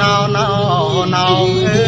ណោណោណោអើ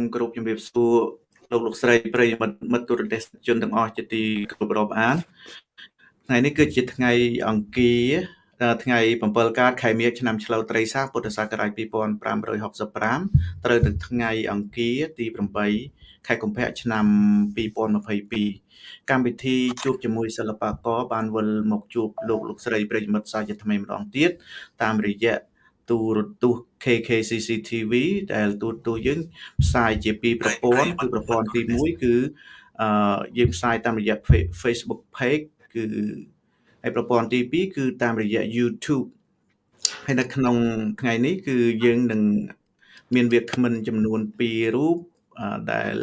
មគោរពជំរាបសួរលោកលោកស្រីប្រិយមិត្តមិត្តទូរទស្សនិកជនទាំងអស់ជាទីគោរពរាប់អានថ្ងៃនេះគឺជាថ្ងៃអង្គារអឺថ្ងៃ7កើតខែមិញឆ្នាំឆ្លូវត្រីស័កពុទ្ធសករាជ2565ត្រូវនឹងថ្ងៃអង្គារទី8ខែកុម្ភៈឆ្នាំ2022កម្មវិធីជួបជាមួយសិល្បករបានវិលមកជួបលោកលោកស្រីប្រិយមិត្តសាជាថ្មីម្ដងទៀតតាមរយៈ ទូរទស្សន៍ KKCC TV ដែលទូរទស្សន៍យើងផ្សាយជាពីរប្រព័ន្ធគឺប្រព័ន្ធទី1គឺអឺយើងផ្សាយតាមរយៈ Fe- Facebook Page គឺហើយប្រព័ន្ធទី2គឺតាមរយៈ YouTube ហើយនៅក្នុងថ្ងៃនេះគឺយើងនឹងមានវាគ្មិនចំនួន2រូបអឺដែល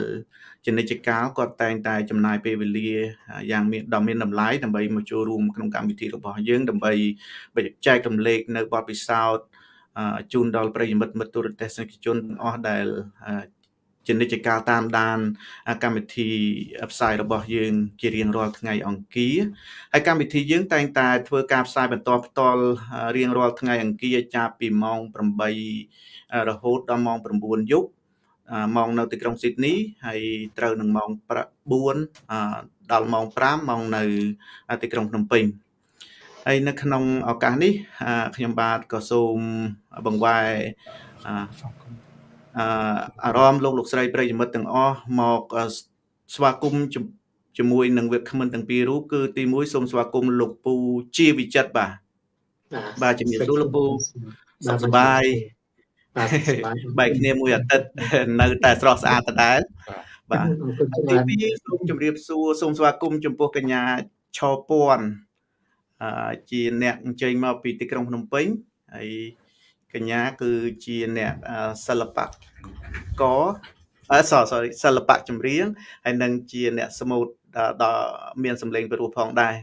ជានិច្ចកាលគាត់តែងតែចំណាយពេលវេលាយ៉ាងមានដ៏មានតម្លៃដើម្បីមកចូលរួមក្នុងកម្មវិធីរបស់យើងដើម្បីបញ្ចែករំលែកនៅបទពិសោធន៍អឺ ជូនដល់ប្រិយមិត្តមិត្តទូរទស្សនិកជនទាំងអស់ដែលអឺជានិច្ចកាលតាមដានអាកម្មវិធីផ្សាយរបស់យើងជារៀងរាល់ថ្ងៃអង្គារហើយកម្មវិធីយើងតែងតែធ្វើការផ្សាយបន្តផ្ទាល់អឺរៀងរាល់ថ្ងៃអង្គារចាប់ពីម៉ោង8រហូតដល់ម៉ោង9យប់អឺម៉ោងនៅទីក្រុងស៊ីដនីហើយត្រូវនឹងម៉ោង4អឺដល់ម៉ោង5ម៉ោងនៅទីក្រុងភ្នំពេញ ហើយនៅក្នុងឱកាសនេះអឺខ្ញុំបាទក៏សូមបង្វែរអឺអឺអារម្មណ៍លោកលោកស្រីប្រិយមិត្តទាំងអស់មកអឺស្វាគមន៍ជំជាមួយនឹងវាគ្មិនទាំងពីររូបគឺទីមួយសូមស្វាគមន៍លោកពូជាវិចិត្របាទបាទជំរាបសួរលោកពូសុខសប្បាយបាទសុខសប្បាយបែកគ្នាមួយអាទិត្យនៅតែស្រស់ស្អាតដដែលបាទអរគុណទីច្រើនពីរសូមជម្រាបសួរសូមស្វាគមន៍ចំពោះកញ្ញាឆពាន់អឺ ជាអ្នកអញ្ជើញមកពីទីក្រុងភ្នំពេញហើយកញ្ញាគឺជាអ្នកអឺសិល្បករអឺ sorry sorry សិល្បៈចម្រៀងហើយនឹងជាអ្នកស្មូតដល់ដល់មានសម្លេងពិរោះផងដែរ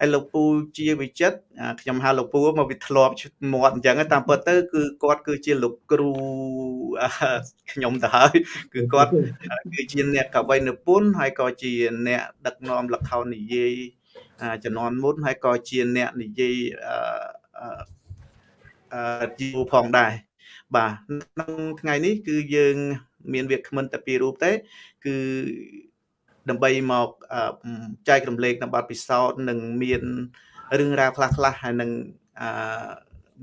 ហើយលោកពូជាវិចិត្រអាខ្ញុំហៅលោកពូមកវាធ្លាប់មាត់អញ្ចឹងតាមពិតទៅគឺគាត់គឺជាលោកគ្រូអឺខ្ញុំទៅហើយគឺគាត់គឺជាអ្នកកវីនិពន្ធហើយក៏ជាអ្នកដឹកនាំល្ខោននិយាយអា ជំនាន់មុនហើយក៏ជាអ្នកនិយាយអឺអឺអឺជីវផងដែរបាទក្នុងថ្ងៃនេះគឺយើងមានវាគ្មិនតែពីររូបទេ គឺដើម្បីមកអឺចែករំលែកនៅបទពិសោធន៍និងមានរឿងរ៉ាវខ្លះៗហើយនឹងអឺ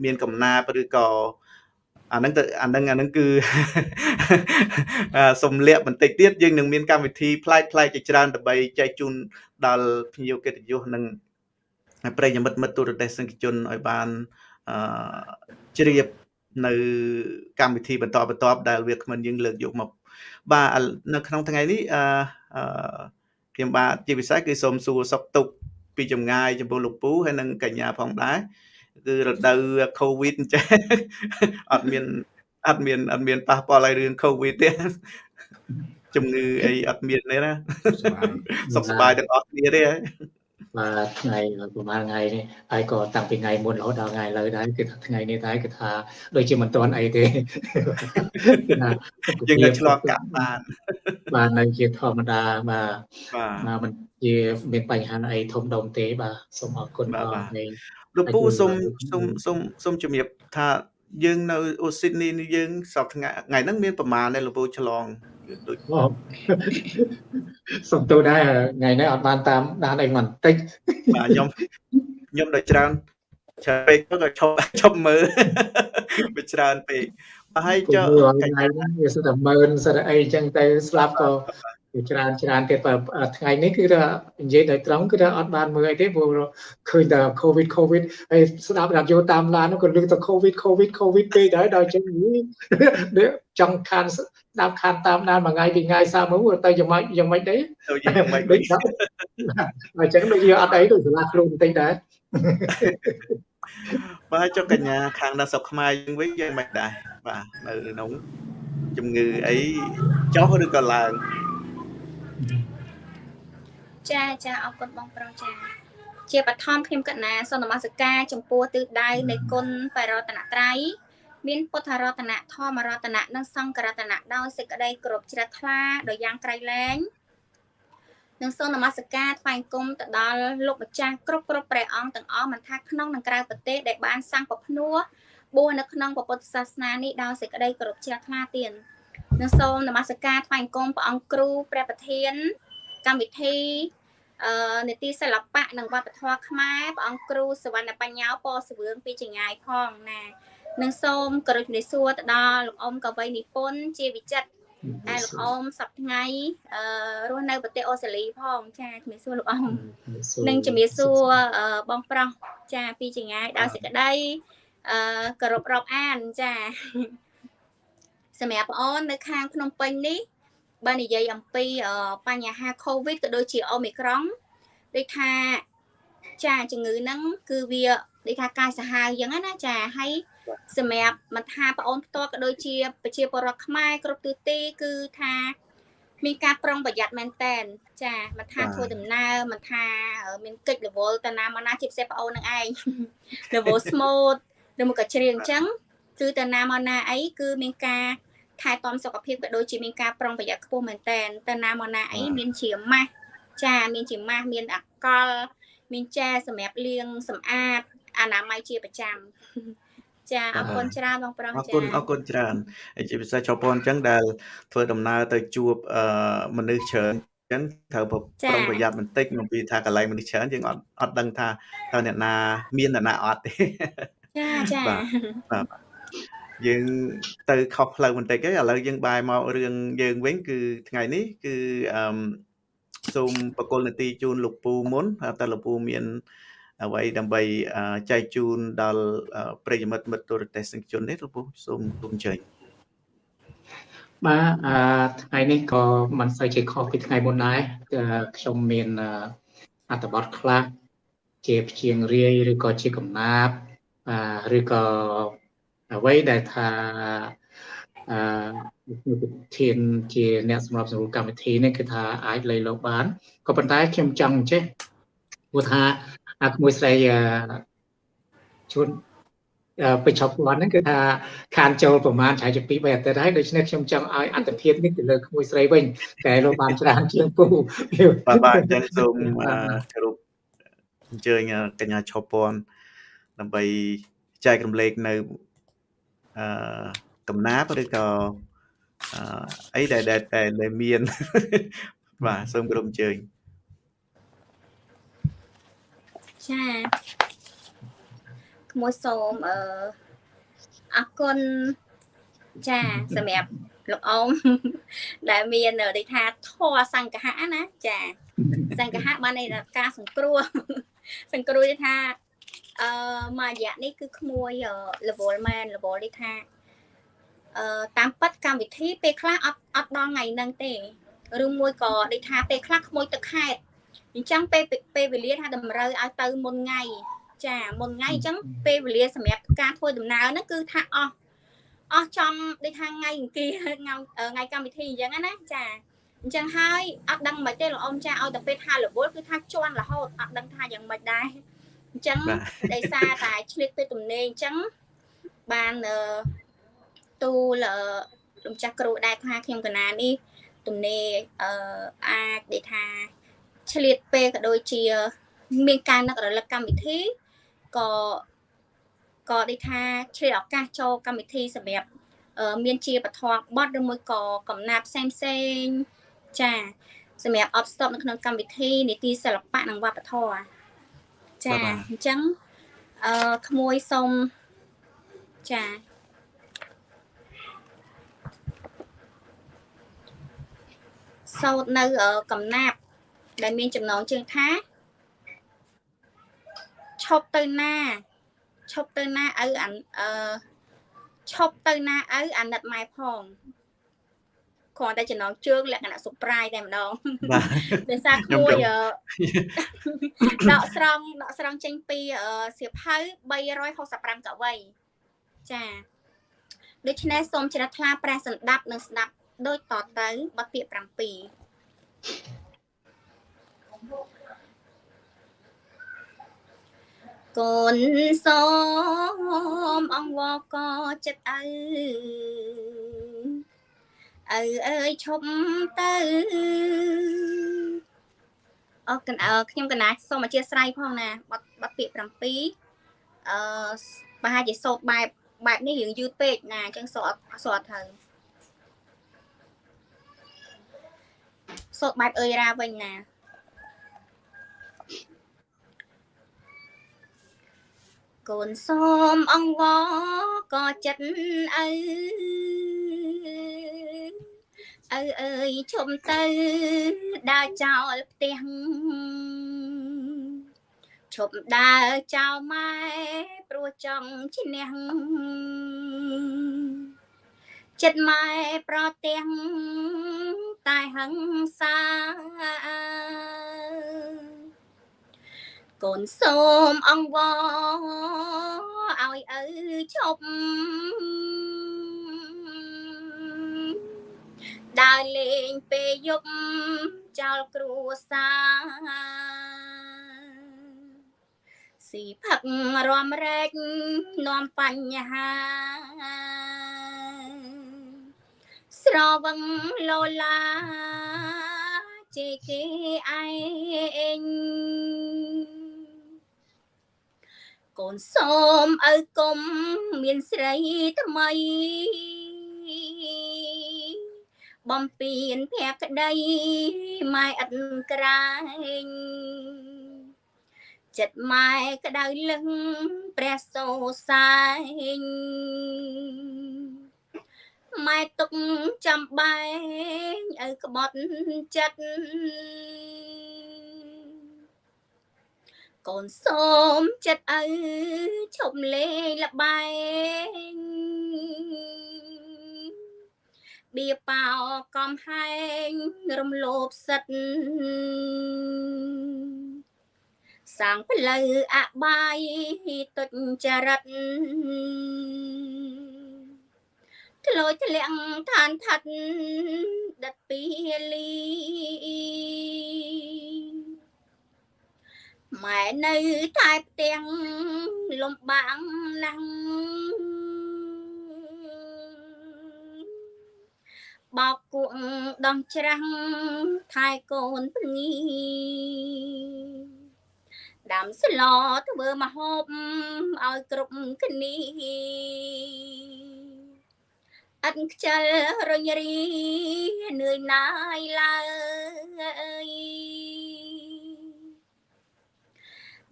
មានកំណាព្យឬក៏ អាហ្នឹងទៅអាហ្នឹងអាហ្នឹងគឺអឺសំលាក់បន្តិចទៀតយើងនឹងមានកម្មវិធីប្លែកប្លែកជាច្រើនដើម្បីចែកជូនដល់ភ្ញៀវកិត្តិយសនិងប្រិយមិត្តមិត្តទូរទស្សនិកជនឲ្យបានអឺជ្រាបនៅកម្មវិធីបន្តបន្ទាប់ដែលវាគ្មិនយើងលើកយកមកបាទឥឡូវនៅក្នុងថ្ងៃនេះអឺអឺខ្ញុំបាទជាពិសេសគឺសូមសួរសុខទុក្ខពីចម្ងាយចំពោះលោកពូហើយនិងកញ្ញាផងដែរ គឺរដូវ COVID អញ្ចឹងអត់មានអត់មានអត់មានប៉ះពាល់ឲ្យរឿង COVID ទេជំងឺអីអត់មានទេណាសុខសប្បាយទាំងអស់គ្នាទេហើយបាទថ្ងៃប្រហែលថ្ងៃនេះហើយក៏តាំងពីថ្ងៃមុនរហូតដល់ថ្ងៃឥឡូវដែរគឺថាថ្ងៃនេះដែរគឺថាដូចជាមិនទាន់អីទេគឺថាសុខយើងភាពនៅឆ្លងកាត់បានបាទនៅជាធម្មតាបាទបាទបាទមិនជាមានបញ្ហាអីធំដុំទេបាទសូមអរគុណបាទបងបាទនេះ លោកពូហើយគឺសូមសូមសូមសូមជំរាបថាយើងនៅអូស៊ីដនីនេះយើងសប្តាហ៍ថ្ងៃថ្ងៃហ្នឹងមានប្រមាណដែរលោកពូឆ្លងដូចអូសុំទោសដែរថ្ងៃនេះអត់បានតាមដានអីបន្តិចបាទខ្ញុំខ្ញុំដល់ច្រើនច្រើនពេកទៅក៏ឈប់ឈប់មើលវាច្រើនពេកបាទហើយគូចុះមើលកថ្ងៃញ្ញាហ្នឹងវាសិតតែមើលសិតតែអីចឹងទៅស្លាប់ក៏ ច្រើនច្រើនទៀតថ្ងៃនេះគឺថានិយាយដោយត្រង់គឺថាអត់បានមើលអីទេព្រោះឃើញតែ covid covid ហើយស្ដាប់រាប់យោតាមឡាននោះក៏លើកតែ covid covid covid ពេកដែរដល់ចឹងចង់ខានស្ដាប់ខានតាមដានមួយថ្ងៃពីរថ្ងៃសាមើលទៅយ៉ាងម៉េចយ៉ាងម៉េចដែរទៅយ៉ាងម៉េចដូចអញ្ចឹងដូចយើងអត់អីដូចសាលាខ្លួនបន្តិចដែរបាទចុះកញ្ញាខាងនៅស្រុកខ្មែរយើងវិញយ៉ាងម៉េចដែរបាទនៅក្នុងជំងឺអីចុះឬក៏ឡើង ចាចាអរគុណបងប្រុសចាជាបឋមខ្ញុំកណាសូមនមស្ការចំពោះទិសដៅនៃគុណបរតនត្រ័យមានពុទ្ធរតនៈធម្មរតនៈនិងសង្ឃរតនៈដោយសេចក្តីគោរពជ្រះថ្លាដោយយ៉ាងក្រៃលែងនិងសូមនមស្ការថ្វាយគុំទៅដល់លោកម្ចាស់គ្រប់គ្រប់ព្រះអង្គទាំងអស់មិនថាក្នុងនិងក្រៅប្រទេសដែលបានសាងពភ្នួបួសនៅក្នុងពុទ្ធសាសនានេះដោយសេចក្តីគោរពជ្រះថ្លាទៀតនិងសូមនមស្ការថ្វាយគុំព្រះអង្គគ្រូព្រះប្រធាន កម្មវិធីអឺនីតិសិល្បៈនិងវប្បធម៌ខ្មែរព្រះអង្គគ្រូសវណ្ណបញ្ញាពសវឿងពីចងាយផងណានិងសូមគោរពជំរាបសួរទៅដល់លោកអ៊ំកវីនិពន្ធជាវិចិត្រតែលោកអ៊ំសប្ថ្ងៃអឺរស់នៅប្រទេសអូស្ត្រាលីផងចាជំរាបសួរលោកអ៊ំនិងជំរាបសួរបងប្រុសចាពីចងាយដល់សេចក្តីអឺគោរពរាប់អានចាសម្រាប់បងអូននៅខាងភ្នំពេញនេះ បើនិយាយអំពីបញ្ហា COVID ក៏ដូចជា Omicron ដូចថាចាជំងឺហ្នឹងគឺវាដូចថាកាយសាហាវអញ្ចឹងណាចាហើយសម្រាប់មិនថាបងអូនផ្ទាល់ក៏ដូចជាប្រជាពលរដ្ឋខ្មែរគ្រប់ទិសទីគឺថាមានការប្រុងប្រយ័ត្នមែនតែនចាមិនថាធ្វើដំណើរមិនថាមានកិច្ចរវល់តាណាមកណាជាពិសេសបងអូននឹងឯងរវល់ស្មូតឬមកក៏ច្រៀងអញ្ចឹងគឺតាណាមកណាអីគឺមានការ ថែទាំសុខភាពក៏ដូចជាមានការប្រុងប្រយ័ត្នខ្ពស់មែនតែនតាណាមកណាអីមានជាម៉ាស់ចាមានជាម៉ាស់មានអាកុលមានចាសម្រាប់លាងសម្អាតអនាម័យជាប្រចាំចាអរគុណច្រើនបងប្រុសចាអរគុណអរគុណច្រើនហើយជាពិសេសជប៉ុនអញ្ចឹងដែលធ្វើដំណើរទៅជួបអឺមនុស្សច្រើនអញ្ចឹងត្រូវប្រុងប្រយ័ត្នបន្តិចមកពីថាកន្លែងមនុស្សច្រើនយើងអត់អត់ដឹងថាតើអ្នកណាមានអ្នកណាអត់ទេចាចាបាទបាទ យើងទៅខុសផ្លូវបន្តិចហើយឥឡូវយើងបែរមករឿងយើងវិញគឺថ្ងៃនេះគឺអឺសូមបកលនទីជូនលោកពូមុនតើលោកពូមានអ្វីដើម្បីចែកជូនដល់ប្រិយមិត្តមិត្តទូរទស្សនិកជននេះលោកពូសូមទូអញ្ជើញបាទអឺថ្ងៃនេះក៏មិនសូវជាខុសពីថ្ងៃមុនដែរខ្ញុំមានអត្ថបទខ្លះជាព្យាង្គរាយឬក៏ជាកំណាព្យឬក៏ អ្វីដែលថាអឺប្រធានជាអ្នកសម្របសម្រួលកម្មវិធីនេះគឺថាអាចលៃលោកបានក៏ប៉ុន្តែខ្ញុំចង់ចេះព្រោះថាអាក្មួយស្រីជួនបញ្ចប់គាត់ហ្នឹងគឺថាខានចូលប្រហែលឆាយជា2 3អាទិត្យហើយដូច្នេះខ្ញុំចង់ឲ្យអត្តភាពនេះទៅលើក្មួយស្រីវិញតែលោកបានច្រើនជាងពូបាទបាទអញ្ចឹងសូមគោរពអញ្ជើញកញ្ញាឈប់ពន់ដើម្បីចែករំលែកនៅ អឺកំណាព្យឬក៏អីដែលដែលមានបាទសូមគោរពអញ្ជើញចាក្មួយសូមអឺអរគុណចាសម្រាប់លោកអ៊ំដែលមានដូចថាធរសង្កហៈណាចាសង្កហៈបានន័យថាការសង្គ្រោះសង្គ្រោះថា អឺមួយរយៈនេះគឺក្មួយ level man level នេះថាអឺតាមពិតកម្មវិធីពេលខ្លះអត់អត់ដល់ថ្ងៃហ្នឹងទេឬមួយក៏ដូចថាពេលខ្លះក្មួយទឹកខេតអញ្ចឹងពេលពេលវេលាថាតម្រូវឲ្យទៅមុនថ្ងៃចាមុនថ្ងៃអញ្ចឹងពេលវេលាសម្រាប់ការធ្វើដំណើរហ្នឹងគឺថាអស់អស់ចំដូចថាថ្ងៃអង្គារថ្ងៃកម្មវិធីអញ្ចឹងណាចាអញ្ចឹងហើយអត់ដឹងមិនទេលោកអ៊ំចាឲ្យតែពេលថារវល់គឺថាជន់រហូតអត់ដឹងថាយ៉ាងម៉េចដែរ អញ្ចឹងដោយសារតែឆ្លៀតទៅទំនេរអញ្ចឹងបានទូលលោកចាស់គ្រូដែរថាខ្ញុំកណានេះទំនេរអឺអាចដែលថាឆ្លៀតពេលក៏ដូចជា មានការនឹករលឹកកម្មវិធីក៏ក៏ដូចថាឆ្លៀតឱកាសចូលកម្មវិធីសម្រាប់មានជាពធបត់ឬមួយក៏កំណាប់ផ្សេងផ្សេងចាសម្រាប់អបស្តប់នៅក្នុងកម្មវិធីនីតិសិល្បៈនិងវប្បធម៌ ចាអញ្ចឹងអឺក្មួយសុំចាសសោតនៅកំណាប់ដែលមានចំណងជើងថាឈប់ទៅណាឈប់ទៅណាឪអាអឺឈប់ទៅណាឪអាណិតម៉ែផង គ្រាន់តែចំណងជើងលក្ខណៈ surprise តែម្ដងបាទដោយសារក្មួយដកស្រង់ដកស្រង់ចេញពីសៀវភៅ365កវីចាដូច្នេះសូមជ្រះថ្លាព្រះសន្តាប់និងស្ដាប់ដូចតទៅបទពាក្យ7កូនសូមអង្វរកចិត្តឪ ឪអើយឈប់ទៅអរកណ្អខ្ញុំកណាសូមអធិស្ឋានផងណាបတ်បတ်ពាក្យ7អឺប្រហែលជាសូត្របែបបែបនេះរឿងយឺតពេកណាអញ្ចឹងសូត្រសូត្រទៅសូត្របែបអើយរ៉ាវិញណា កូនសូមអង្វរក៏ចិត្តឪឪអើយឈុំទៅដើរចោលផ្ទះឈប់ដើរចោលម៉ែព្រោះចង់ឈ្នះចិត្តម៉ែប្រទាំងតែហឹងសា កូនសូមអង្វរឲ្យឪឈប់ដើរលេងពេលយប់ចោលគ្រួសារស៊ីផឹករំរែកនាំបញ្ហាស្រវឹងលោឡាជេគេឯង កូនសូមឪគុំមានស្រីថ្មីបំពេញភក្តីម៉ែឥតក្រែងចិត្តម៉ែក្តៅលឹងព្រះសោសាយម៉ែទុកចាំបែងឪក្បត់ចិត្ត កូនសូមចិត្តឪឈប់លេងលបែងបៀប៉ោកំហែងរំលោភសិទ្ធសាងផ្លូវអបាយទុច្ចរិតធ្លោចធ្លាក់ឋានថັດដិតពីលី ម៉ែនៅតែផ្ទាំងលំបាំងណាស់បោកគក់ដោះច្រាំងថែកូនភ្ងីដាំស្លធ្វើមហូបឲ្យគ្រប់គ្នាអត់ខ្ជិលរញរីនឿយណាយឡើយ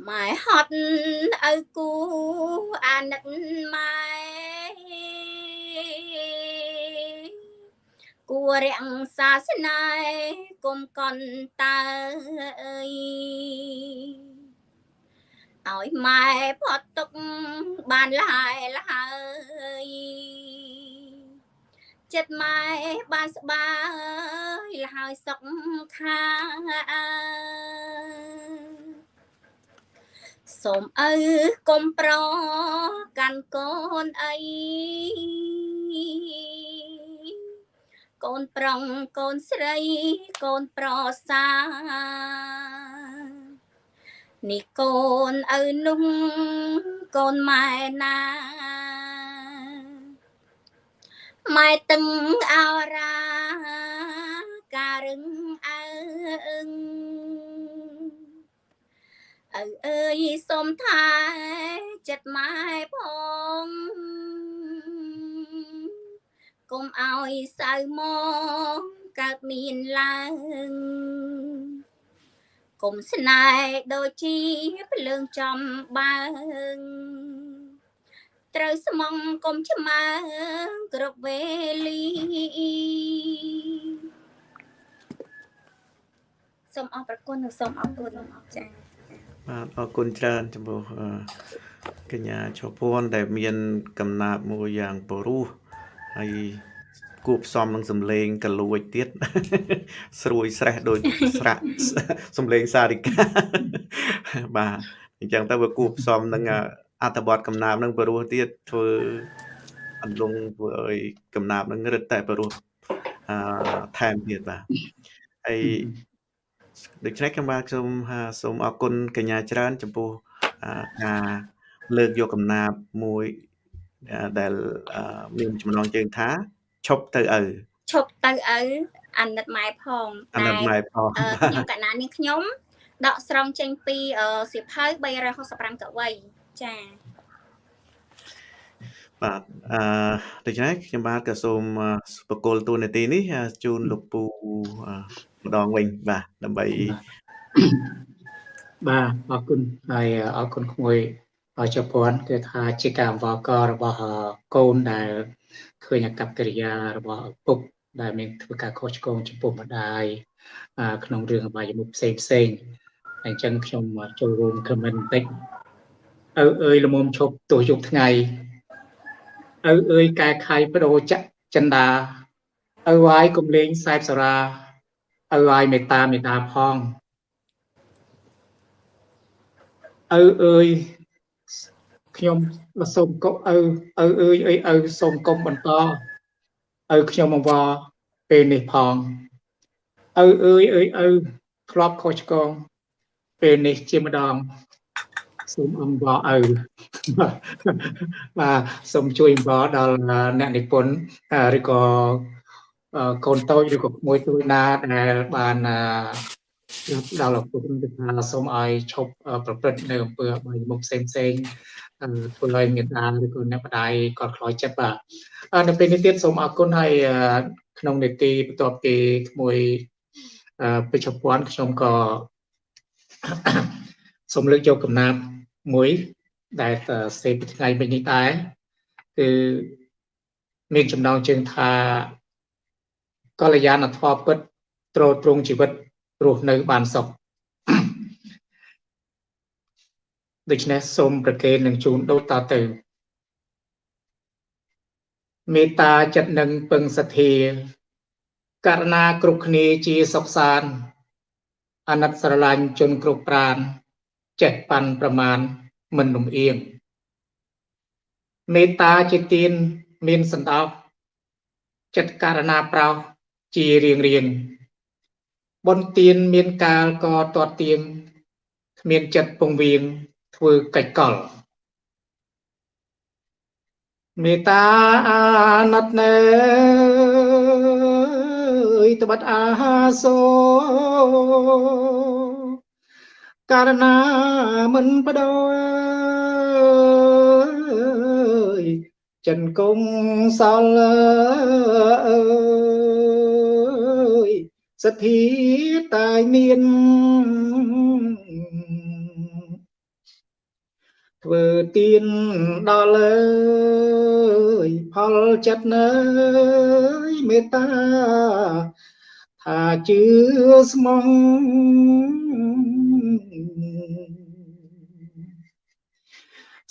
ម៉ែហត់ឪគូអាណិតម៉ែគួររាំងសាសនាគុំកន់តើអើយឲ្យម៉ែផត់ទុកបានលហើយលហើយចិត្តម៉ែបានស្បាយលហើយសុខខា សូមឪកុំប្រកាន់កូនអីកូនប្រុងកូនស្រីកូនប្រសានេះកូនឪនោះកូនម៉ែណាម៉ែតឹងអរាការរឹងអើ ឪអើយសុំថាចិត្តម៉ែផងកុំឲ្យសៅមកកើតមានឡើងកុំស្នេហ៍ដូចជាភ្លើងចំបើងត្រូវស្មងកុំឆ្មើគ្រប់វេលាសូមអរព្រគុណនិងសូមអរគុណចា៎ បាទអរគុណច្រើនចំពោះអឺកញ្ញាឈពភ័ណ្ឌដែលមានកំណាប់មួយយ៉ាងបរោះហើយគួបផ្សំនឹងសំឡេងកលួចទៀតស្រួយស្រេះដូចស្រាក់សំឡេងសារិកាបាទអញ្ចឹងទៅវាគួបផ្សំនឹងអត្ថបទកំណាប់នឹងបរោះទៀតធ្វើអន្លង់ធ្វើឲ្យកំណាប់នឹងរឹតតែបរោះអឺថែមទៀតបាទហើយ ដូច្នេះខ្ញុំបាទខ្ញុំសូមអរគុណកញ្ញាច្រើន ចំពោះការលើកយកកំណាព្យមួយដែលមានចំណងជើងថាឈប់ទៅឪឈប់ទៅឪអាណិតម៉ែផងអាណិតម៉ែផងខ្ញុំកណានាងខ្ញុំដកស្រង់ចេញពីសៀវភៅ365កវីចាបាទអឺដូច្នេះខ្ញុំបាទក៏សូមបកគលតួនាទីនេះជូនលោកពូ ម្ដងវិញបាទដើម្បីបាទអរគុណហើយអរគុណក្មួយជប៉ុនគឺថាជាការអង្វរករបស់កូនដែលឃើញអកប្បកិរិយារបស់ឪពុកដែលមានធ្វើការខុសឆ្គងចំពោះម្ដាយក្នុងរឿងអបាយមុខផ្សេងផ្សេងអញ្ចឹងខ្ញុំចូលរួមខមមិនបន្តិចឪអើយល្មមឈប់ទោះយប់ថ្ងៃឪអើយកែខៃបដូរចចិន្តាឪហើយកុំលេងសែបសារា ឪហើយមេត្តាមេត្តាផងឪអើយខ្ញុំសូមកុំឪឪអើយអីឪសូមកុំបន្តឪខ្ញុំអង្វរពេលនេះផងឪអើយអើយឪធ្លាប់ខុសឆ្គងពេលនេះជាម្ដងសូមអង្វរឪបាទសូមជួយអង្វរដល់អ្នកនិពន្ធឬក៏ កូនតូចឬក៏ក្មួយទូចណាដែលបានដល់ឪពុកទៅថាសូមឲ្យឈប់ប្រព្រឹត្តនៅអំពើអបាយមុខផ្សេងផ្សេងធ្វើឲ្យមេត្តាឬក៏អ្នកបដាយគាត់ខ្លោចចិត្តបាទនៅពេលនេះទៀតសូមអរគុណហើយក្នុងនេតិបន្ទាប់ពីក្មួយពេជ្រពាន់ខ្ញុំក៏សូមលើកយកកំណាព្យមួយដែលសេពីថ្ងៃមិញនេះដែរគឺមានចំណងជើងថា កល្យាណធម៌ពិតទ្រទ្រង់ជីវិតរស់នៅបានសុខដូច្នេះសូមប្រគេននឹងជូនដូចតទៅមេត្តាចិត្តនឹងពឹងសទ្ធាករណាគ្រប់គ្នាជាសុខសានអាណិតស្រឡាញ់ជនគ្រប់ប្រានចេះប៉ាន់ប្រមាណមិនលំអៀងមេត្តាជាទានមានសន្តោសចិត្តករណាប្រោស ជារៀងរៀងបុណ្យទានមានកាលក៏តតទៀងគ្មានចិត្តពងវៀងធ្វើកិច្ចកលមេត្តាអាណិតណែអើយត្បិតអាសូករណាមិនបដូរចិនគង់សល់អើយ សទ្ធាតែមានធ្វើទៀនដល់អើយផលចិត្តណើយមេត្តាថាជឿស្មង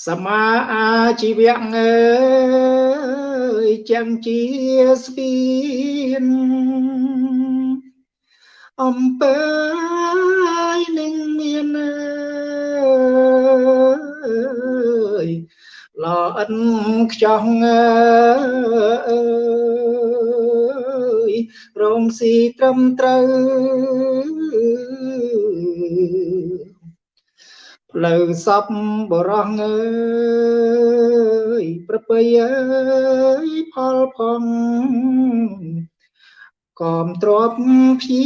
សមាអាជីវៈអើយចាំជាស្ពាន អំពើនឹងមានអើយល្អិនខ្ចោះអើយរងស៊ីត្រឹមត្រូវផ្លូវសពបរោះអើយប្រពៃអើយផលផង កមទ្របភី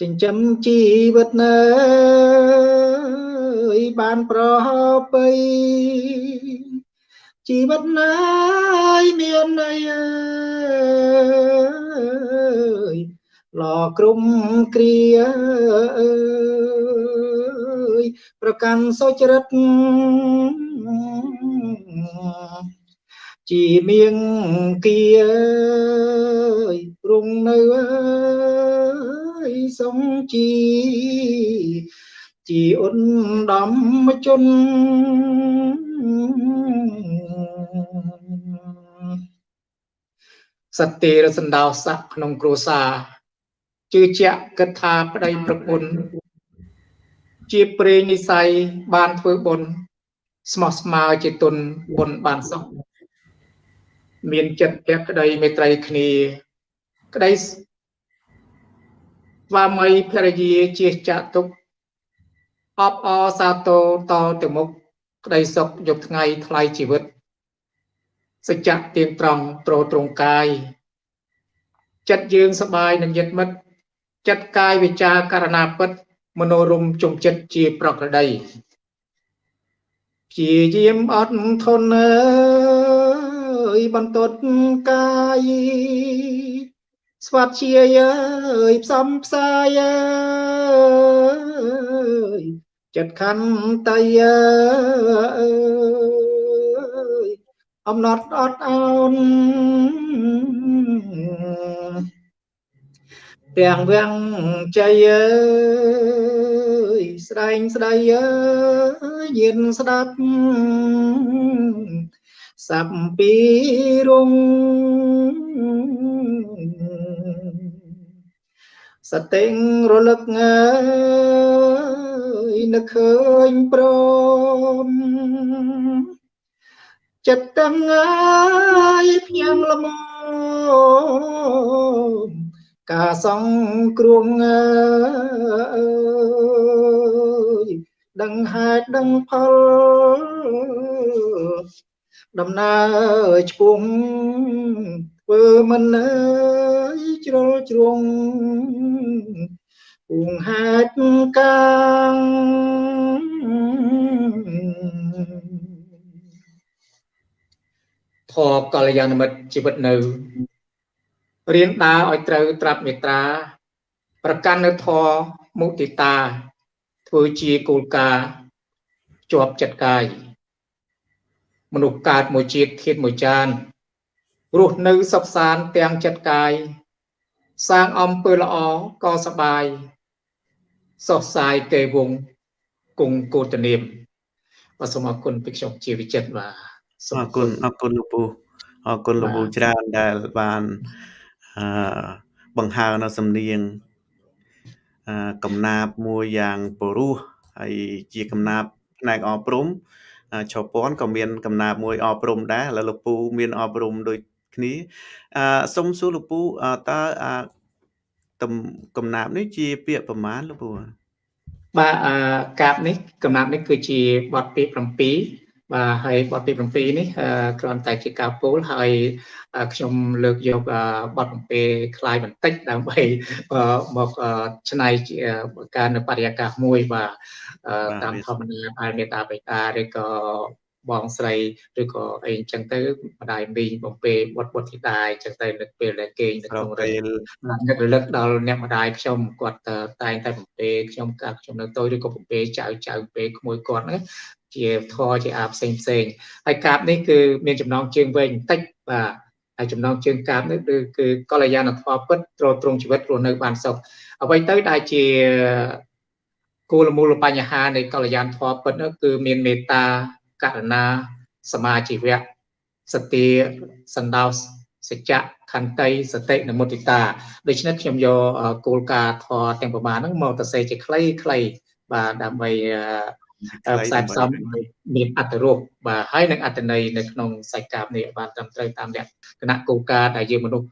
ចិញ្ចឹមជីវិតនៅបានប្រពៃជីវិតណាយមានន័យអើយឡក្រុមគ្រាអើយប្រកាន់សុចរិត ជីមៀងគៀរុងនៅអើយសុំជីជីអ៊ុនដំជនសត្វទេរសណ្ដោស័កក្នុងគ្រួសារជឿជាក់គិតថាប្តីប្រពន្ធជាព្រេងនិស័យបានធ្វើបុណ្យស្មោះស្ម័រជាទុនបុណ្យបានសុខ មានចិត្តភក្តីមេត្រីគ្នា ក្តីស្វាមីភរិយាជាចាក់ទុកអបអសាទរតទៅមុខក្តីសុខយកថ្ងៃថ្លៃជីវិតសច្ចៈទៀងត្រង់ត្រត្រង់កាយចិត្តយើងសបាយនឹងយិត្តមិត្តចិត្តកាយវិចារករណាពិតមនោរមជុំចិត្តជាប្រក្រតីព្យាយាមអត់ធន់អើយ បន្ទត់កាយស្វាត់ជាយអើយផ្សំផ្សាយអើយចិត្តខន្តីអើយអំណត់អត់អោនទាំងវាំងចៃអើយស្ដែងស្ដីអើយញៀនស្ដាប់ សាប់ពីរងសតិងរលឹកងើយនឹកឃើញព្រមចិត្តទាំងងាយភ្ញាំល្មមការសងគ្រងអើយដឹងហេតុដឹងផល ដំណើរឆ្ពងធ្វើមិនអើយជ្រុលជ្រងពុងហេតុកាងធរកល្យាណមិត្តជីវិតនៅរៀនដើរឲ្យត្រូវត្រាប់មេត្រា ប្រកាន់នៅធម៌មុទិតា ធ្វើជាគោលការណ៍ជាប់ចិត្តកាយ មនុស្សកើតមួយជាតិធាតមួយចានរស់នៅសុខសាន្តទាំងចិត្តកាយសាងអំពើល្អក៏សបាយសោះសាយទេវងគង់កោតនាមបាទសូមអរគុណពីខ្ញុំជាវិចិត្របាទសូមអរគុណអរគុណលោកពូអរគុណលោកពូច្រើនដែលបានអឺបង្ហើនៅសំនៀងអឺកំណាបមួយយ៉ាងពរោះហើយជាកំណាបផ្នែកអប់រំ ឆោពន់ក៏មានកំណាបមួយអប់រំដែរហើយលោកពូមានអប់រំដូចគ្នាអឺសុំសួរលោកពូតើអាកំណាបនេះជាពាក្យប្រមាណលោកពូបាទអាកាបនេះកំណាបនេះគឺជាបទពាក្យ7 បាទហើយបទទី7នេះគ្រាន់តែជាការពោលហើយខ្ញុំលើកយកបទបំពេคล้ายបន្តិចដើម្បីមកឆ្នៃការនៅបរិយាកាសមួយបាទតាមធម្មតាបែបមេតាបេតាឬក៏បងស្រីឬក៏អីអញ្ចឹងទៅម្ដាយមីងបំពេបុតបុតធីតាអញ្ចឹងទៅនឹកពេលដែលគេងនៅក្នុងរេលនឹករលឹកដល់អ្នកម្ដាយខ្ញុំគាត់តែងតែបំពេខ្ញុំកាលខ្ញុំនៅតូចឬក៏បំពេចៅចៅពេក្មួយគាត់ហ្នឹង ជាធរជាអាផ្សេងផ្សេងហើយកាបនេះគឺមានចំណងជើងវែងបន្តិចបាទហើយចំណងជើងកាបនេះគឺគឺកល្យាណធម៌ពិតត្រត្រង់ជីវិតរស់នៅបានសុខអ្វីទៅដែលជាគោលមូលបញ្ហានៃកល្យាណធម៌ពិតនោះគឺមានមេត្តាករណាសមាជីវៈសតិសន្តោសច្ចៈខន្តីសតិនិងមុទិតាដូច្នេះខ្ញុំយកគោលការណ៍ធម៌ទាំងប្រមាណហ្នឹងមកទៅសេជាខ្លីៗបាទដើម្បី ខ្សែផ្សំមានអត្តរੂពបាទហើយនឹងអត្តន័យនៅក្នុងសាច់កាបនេះបានត្រឹមត្រូវតាមលក្ខណៈគោលការណ៍ដែលយើងមនុស្ស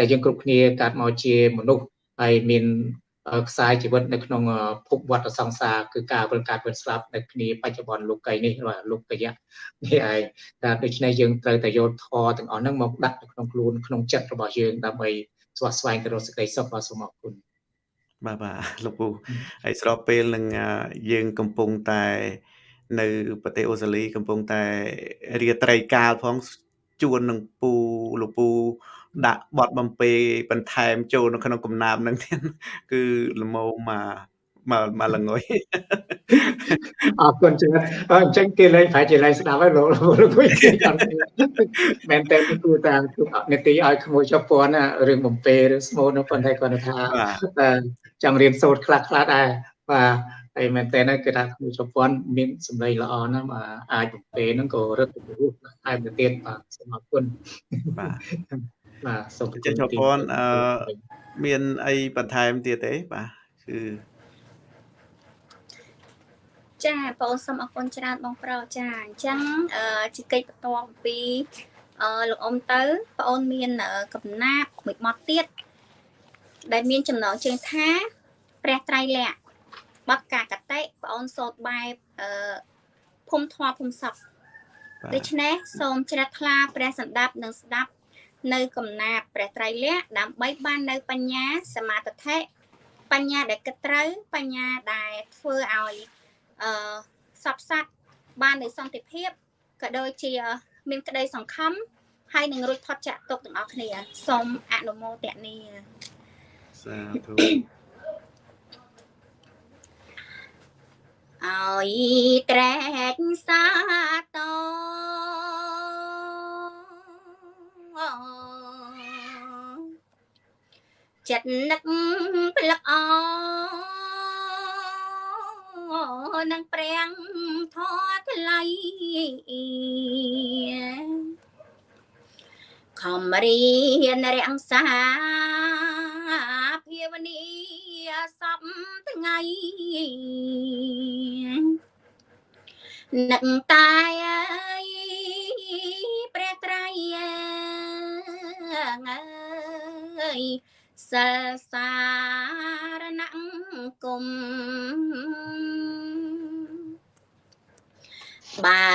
ដែលយើងគ្រប់គ្នាកើតមកជាមនុស្សហើយមានខ្សែជីវិតនៅក្នុងភពវដ្តសង្សារគឺការវិលកើតវិលស្លាប់នៅគ្នាបច្ចុប្បន្នលោកីនេះបាទលោកយៈនេះឯងតែដូច្នេះយើងត្រូវតែយកធម៌ទាំងអស់ហ្នឹងមកដាក់នៅក្នុងខ្លួនក្នុងចិត្តរបស់យើងដើម្បីស្វាស្វែងទៅរកសេចក្តីសុខបាទសូមអរគុណ បាទបាទលោកពូហើយស្របពេលនឹងយើងកំពុងតែ នៅប្រទេសអូស្ត្រាលីកំពុងតែរាត្រីកាលផងជួននឹងពូលោកពូដាក់បត់បំពេបន្ថែមចូលនៅក្នុងកំណាបនឹងទៀតគឺលមោមក មកមកល្ងុយអរគុណច្រើនអញ្ចឹងគេលេងប្រហែលជាលេងស្ដាប់ហើយលោកលោកគួយគេអត់មែនតើគួរតាមនេតិឲ្យក្មួយចុះពន់រឿងបំពេឬស្មូននោះប៉ុន្តែគាត់ថាបាទចង់រៀនសូត្រខ្លះខ្លះដែរបាទហើយមែនតើគឺថាក្មួយចុះពន់មានសម្លេងល្អណាស់បាទអាចបំពេហ្នឹងក៏រឹតទៅរស់តែទៅទៀតបាទសូមអរគុណបាទបាទសូមចេះចុះពន់អឺមានអីបន្ថែមទៀតទេបាទគឺ ចាបងអូនសូមអរគុណច្រើនបងប្រុសចាអញ្ចឹងអឺជាកិច្ចបន្ទាប់អំពីអឺលោកអ៊ំទៅបងអូនមានកំណាប់មួយបទទៀតដែលមានចំណងជើងថាព្រះត្រៃលក្ខណ៍បទកាកតិបងអូនសូត្របែបអឺភូមិធម៌ភូមិសពបាទដូច្នេះសូមជ្រះថ្លាព្រះសម្ដាប់និងស្ដាប់នៅកំណាព្យព្រះត្រៃលក្ខណ៍ដើម្បីបាននៅបញ្ញាសមាធិបញ្ញាដែលគិតត្រូវបញ្ញាដែលធ្វើឲ្យ អឺសពសត្វបាននៅសន្តិភាពក៏ដូចជា មានក្តីសង្ឃឹមហើយនឹងរួចផុតចាកទុក្ខទាំងអស់គ្នាសូមអនុមោទនាសាធុឲ្យត្រែកសាតចិត្តនឹកផ្លឹកអ នឹងព្រាំងធေါ်ថ្លៃខំរៀនរាំងសាភាវនីសពថ្ងៃនឹកតែអើយព្រះត្រៃអើយ សិលសារណគុំបើ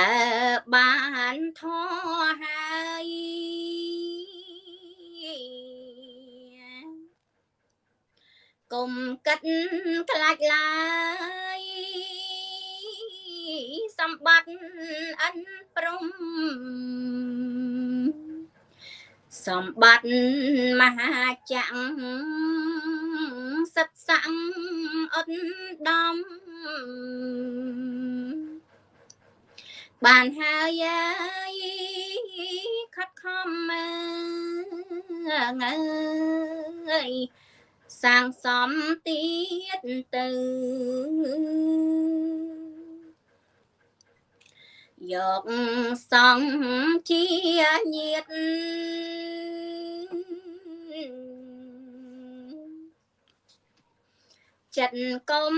បានធေါ်ហើយគុំកិតខ្លាចឡើយសម្បត្តិអិនព្រំ សម្បត្តិមហាចក្រសិតស័ងអត់ដំបានហើយអើយខិតខំអើយសាងសំទៀតទៅយកសង្ឃជាញាត ចិត្តកុំ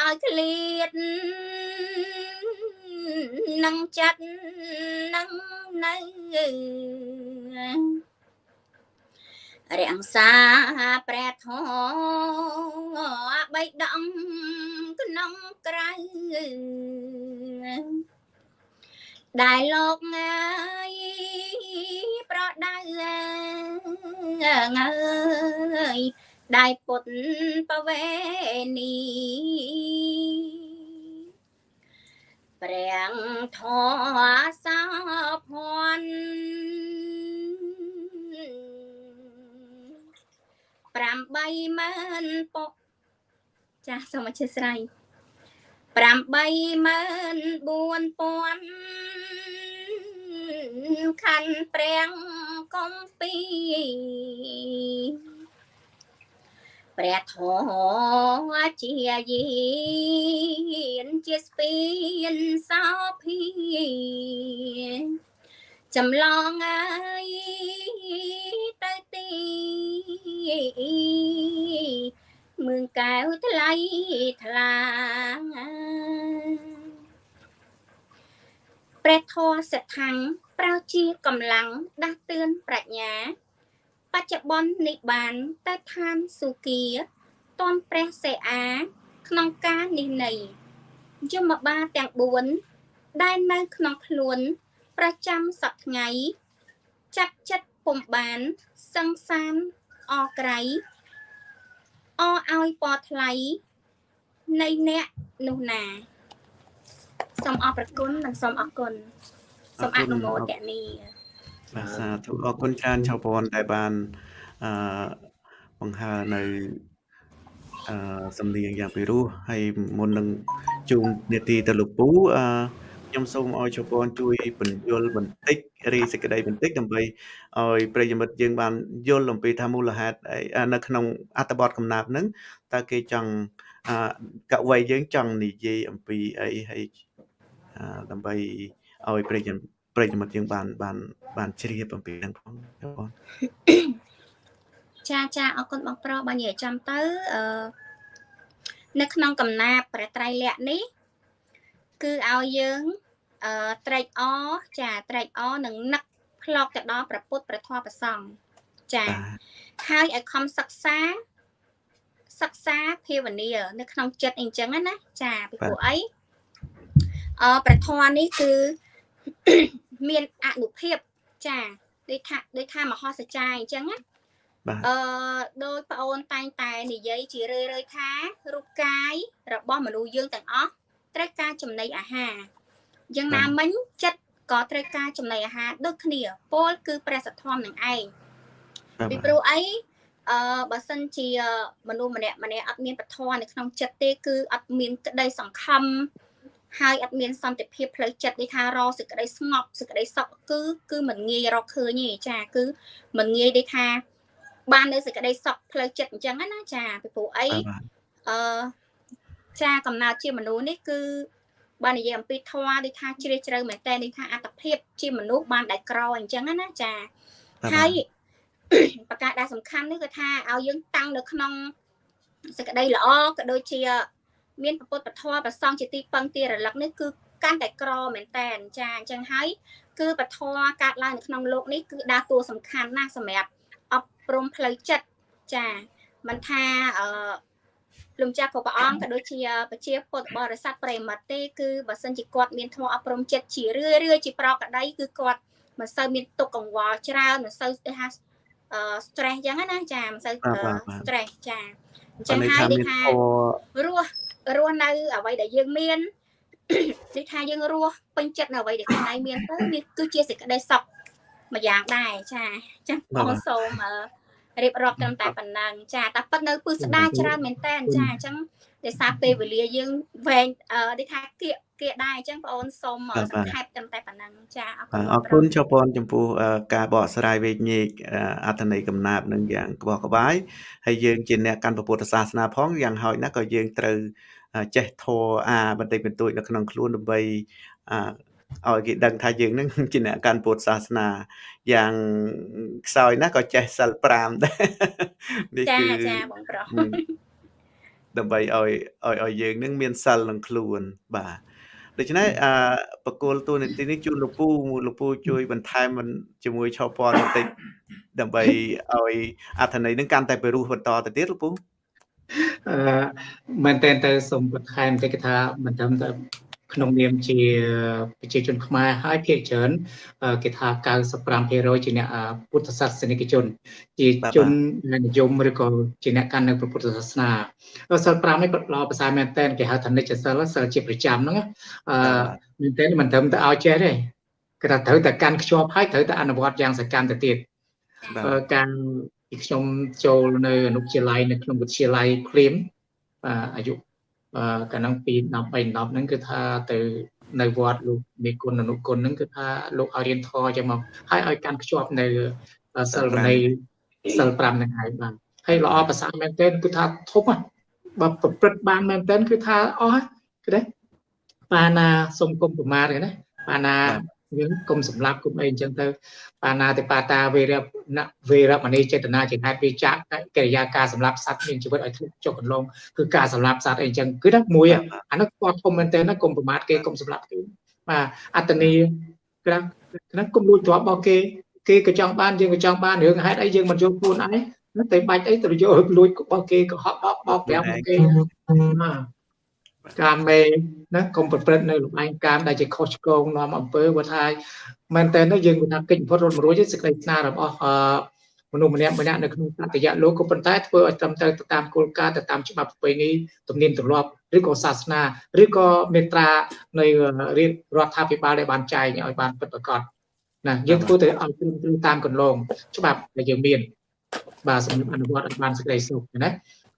ឲ្យឃ្លាតនឹងចិត្តនឹងនៅរាំងសាព្រះធម៌បៃដងក្នុងក្រៅដែលលោកងើយប្រដៅងើយ ដែលពុតបវេនីព្រះធម៌សោភ័ណ្ឌ8ម៉ឺនពុកចាស់សូមអធិស្ឋាន84000ខណ្ឌព្រះកំពី ព្រះធម៌ជាយានជាស្ពានសោភីចម្លងអើយទៅទីមឿងកែវថ្លៃថ្លាព្រះធម៌សិទ្ធังប្រើជាកម្លាំងដាស់តឿនប្រាជ្ញា បច្ចុប្បន្ននេះបានទៅឋានសុគាតនព្រះសេអាក្នុងការនេះនៃយមបាលទាំង4ដែលនៅក្នុងខ្លួន ប្រចាំសប្ថ្ងៃចាប់ចិត្តពុំបានសង្សានអក្រៃអឲ្យពណ៌ថ្លៃនៃអ្នកនោះណាសូមអរព្រគុណនិងសូមអរគុណសូមអនុមោទនា បាទសាធុអរគុណច្រើនឆៅពនដែលបានអឺបង្ហើរនៅអឺសំនៀងយ៉ាងពិរោះហើយមុននឹងជូននេតិទៅលោកពូអឺខ្ញុំសូមឲ្យជប៉ុនជួយបញ្យល់បន្តិចរីសេចក្តីបន្តិចដើម្បីឲ្យប្រិយមិត្តយើងបានយល់អំពីថាមូលហេតុនៅក្នុងអត្ថបទកំណាព្យហ្នឹងតើគេចង់អឺកវីយើងចង់និយាយអំពីអីហើយដើម្បីឲ្យប្រិយ ប្រិយមិត្តយើងបានបានបានជ្រាបអំពីហ្នឹងផងបងចាចាអរគុណបងប្រុសបើនិយាយចាំទៅអឺនៅក្នុងកំណាព្យព្រះត្រៃលក្ខនេះ គឺឲ្យយើងអឺត្រេកអរចាត្រេកអរនឹងនឹកផ្លកទៅដល់ព្រះពុទ្ធព្រះធម៌ព្រះសង្ឃចាហើយឲ្យខំសិក្សាសិក្សាភាវនានៅក្នុងចិត្តអីចឹងណាចាពីព្រោះអីអឺព្រះធម៌នេះគឺ មានអនុភាពចាដូចថាដូចថាមហោសចាអញ្ចឹងណាអឺដោយប្អូនតែងតែនិយាយជារឿយៗថារូបកាយរបស់មនុស្សយើងទាំងអស់ត្រូវការចំណីអាហារយ៉ាងណាមិញចិត្តក៏ត្រូវការចំណីអាហារដូចគ្នាពោលគឺព្រះសទ្ធំនឹងឯងពីព្រោះអីអឺបើសិនជាមនុស្សម្នាក់ម្នាក់អត់មានពធនៅក្នុងចិត្តទេគឺអត់មានក្តីសង្ខំ ហើយអត់មានសន្តិភាពផ្លូវចិត្តដូចថារកសេចក្តីស្ងប់សេចក្តីសុខគឺគឺមិនងាយរកឃើញទេចាគឺមិនងាយដូចថា បាននៅសេចក្តីសុខផ្លូវចិត្តអញ្ចឹងណាចាពីព្រោះអីអឺចាកំណើតជាមនុស្សនេះគឺបាននិយាយអំពីធម៌ដូចថាជ្រាលជ្រៅមែនតើដូចថាអត្តភាពជាមនុស្សបានដែលក្រអញ្ចឹងណាចាហើយប្រការដែលសំខាន់នេះគឺថាឲ្យយើងតាំងនៅក្នុងសេចក្តីល្អក៏ដូចជា មានពុទ្ធពធប្រសងជាទីពឹងទីរលឹកនេះគឺកាន់តែក្រមែនតែនចាអញ្ចឹងហើយគឺពធកាត់ឡើងនៅក្នុងលោកនេះគឺដើរតួសំខាន់ណាស់សម្រាប់អប់រំផ្លូវចិត្តចាមិនថាអឺលោកចាស់ក៏ព្រះអង្គក៏ដូចជាពជាពុទ្ធបរិស័ទប្រិមត្តទេគឺបើសិនជាគាត់មានធម៌អប់រំចិត្តជារឿយរឿយជាប្រកដីគឺគាត់មិនសូវមានទុកកង្វល់ច្រើនមិនសូវគេថា stress អញ្ចឹងណាចាមិនសូវ stress ចាអញ្ចឹងហើយគេថារស់ រស់នៅអ្វីដែលយើងមានដូចថាយើងរស់ពេញចិត្តនៅអ្វីដែលខ្លួនឯងមានទៅវាគឺជាសេចក្តីសុខមួយយ៉ាងដែរចាចឹងបងសូមរៀបរាប់ត្រឹមតែប៉ុណ្ណឹងចាតែប៉ុន្តែពឹស្ដាច្រើនមែនតើចាអញ្ចឹងដោយសារពេលវេលាយើងវែងដូចថាគៀកគៀកដែរអញ្ចឹងបងអូនសូមសង្ខេបត្រឹមតែប៉ុណ្ណឹងចាអរគុណអរគុណជប៉ុនចំពោះការបកស្រាយវេកញែកអត្ថន័យកំណាព្យនឹងយ៉ាងក្បោះក្បាយហើយយើងជាអ្នកកាន់ពុទ្ធសាសនាផងយ៉ាងហោចណាស់ក៏យើងត្រូវ ចេះធរអាបន្តិចបន្តួចនៅក្នុងខ្លួនដើម្បីឲ្យគេដឹងថាយើងនឹងជាអ្នកកាន់ពុទ្ធសាសនាយ៉ាងខ្សោយណាស់ក៏ចេះសិល5ដែរនេះគឺចាចាបងប្រុសដើម្បីឲ្យឲ្យឲ្យយើងនឹងមានសិលនឹងខ្លួនបាទដូច្នេះអឺបកគលទូនីតិនេះជូនលោកពូលោកពូជួយបន្ថែមជាមួយឆោពណ៌បន្តិចដើម្បីឲ្យអត្ថន័យនឹងកាន់តែពិរោះបន្តទៅទៀតលោកពូ អឺមែនតើទៅសូមបន្ថែមតិចថាមិនត្រឹមតែក្នុងនាមជាប្រជាជនខ្មែរហើយភាគច្រើនគេថា95%ជាអ្នកពុទ្ធសាសនិកជន ជាជននិយមឬក៏ជាអ្នកកាន់នៅពុទ្ធសាសនាសិល5នេះល្អប្រសើរមែនតើគេហៅថានិច្ចសិលសិលជាប្រចាំហ្នឹងអឺមែនតើមិនត្រឹមតែឲ្យចេះទេគេថាត្រូវតែកាន់ខ្ជាប់ហើយត្រូវតែអនុវត្តយ៉ាងសកម្មទៅទៀតការ ពីខ្ញុំចូលនៅអនុវិទ្យាល័យនៅក្នុងវិទ្យាល័យព្រាមអាយុកាលហ្នឹងពី13 10ហ្នឹងគឺថាទៅនៅវត្តលោកមេគុណអនុគុណហ្នឹងគឺថាលោកឲ្យរៀនធរចឹងមកហើយឲ្យកាន់ខ្ជាប់នៅសិលនៃសិល5ហ្នឹងហើយបាទហើយល្អប្រសើរមែនទែនគឺថាធំបើប្រព្រឹត្តបានមែនទែនគឺថាអស់គឺទេបាណាសុំគុំប្រមាទណាបាណា យើងគុំសម្លាប់គុំអីអញ្ចឹងទៅបាណាតិបាតាវេរៈណវេរមណីចេតនាជាហេតុវាចាក់កិរិយាការសម្លាប់សត្វមានជីវិតឲ្យធ្លាក់ចុះកន្លងគឺការសម្លាប់សត្វអីអញ្ចឹងគឺថាមួយអានោះគាត់ធំមែនតើណាគុំប្រមាថគេគុំសម្លាប់គេបាទអត្តនីក្រាស់ហ្នឹងគុំលួចទ្រព្យរបស់គេគេក៏ចង់បានយើងក៏ចង់បានរឿងហេតុអីយើងមិនយកខ្លួនឯងតែបាច់អីទៅយកលួចរបស់គេក៏ហក់បោកបោកប្រាប់គេបាទ កាមេណាកុំប្រព្រឹត្តនៅលំអែងកាមដែលជាខុសឆ្គងនាំអំពើបើថាមែនតើនោះយើងគិតថាកិច្ចបំផុតរត់មួយសេចក្តីស្នារបស់មនុស្សម្នាក់ម្នាក់នៅក្នុងសត្យលោកក៏ប៉ុន្តែធ្វើឲ្យត្រឹមត្រូវទៅតាមគោលការណ៍ទៅតាមច្បាប់ប្រពៃណីទំនៀមទម្លាប់ឬក៏សាសនាឬក៏មេត្រានៃរដ្ឋាភិបាលដែលបានចែងឲ្យបានពិតប្រាកដណាយើងធ្វើទៅឲ្យត្រឹមត្រូវតាមកន្លងច្បាប់ដែលយើងមានបាទសម្រាប់អនុវត្តឲ្យបានសេចក្តីសុខណា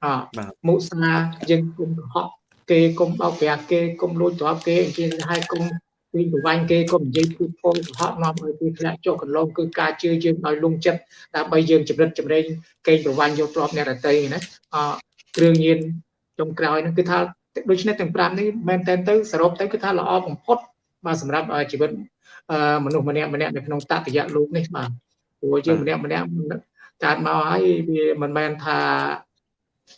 អអបាទមុសាយើងគុំកុហក គេគុំបោកប្រាស់គេគុំលួចទ្រព្យគេគេឲ្យគុំពីប្រវាញ់គេគុំនិយាយพูดពោលកុហកនាំឲ្យគេធ្លាក់ចុះកន្លងគឺការជឿយើងឲ្យលងចិត្តដើម្បីយើងចម្រិតចម្រេងកេងប្រវាញ់យកទ្រព្យអ្នកដទៃណាអគ្រឿងញៀនចុងក្រោយហ្នឹងគឺថាដូច្នេះទាំង5នេះមែនតើទៅសរុបទៅគឺថាល្អបំផុតបាទសម្រាប់ជីវិតអឺមនុស្សម្នាក់ម្នាក់នៅក្នុងតតយៈលោកនេះបាទព្រោះយើងម្នាក់ម្នាក់កើតមកហើយវាមិនមែនថា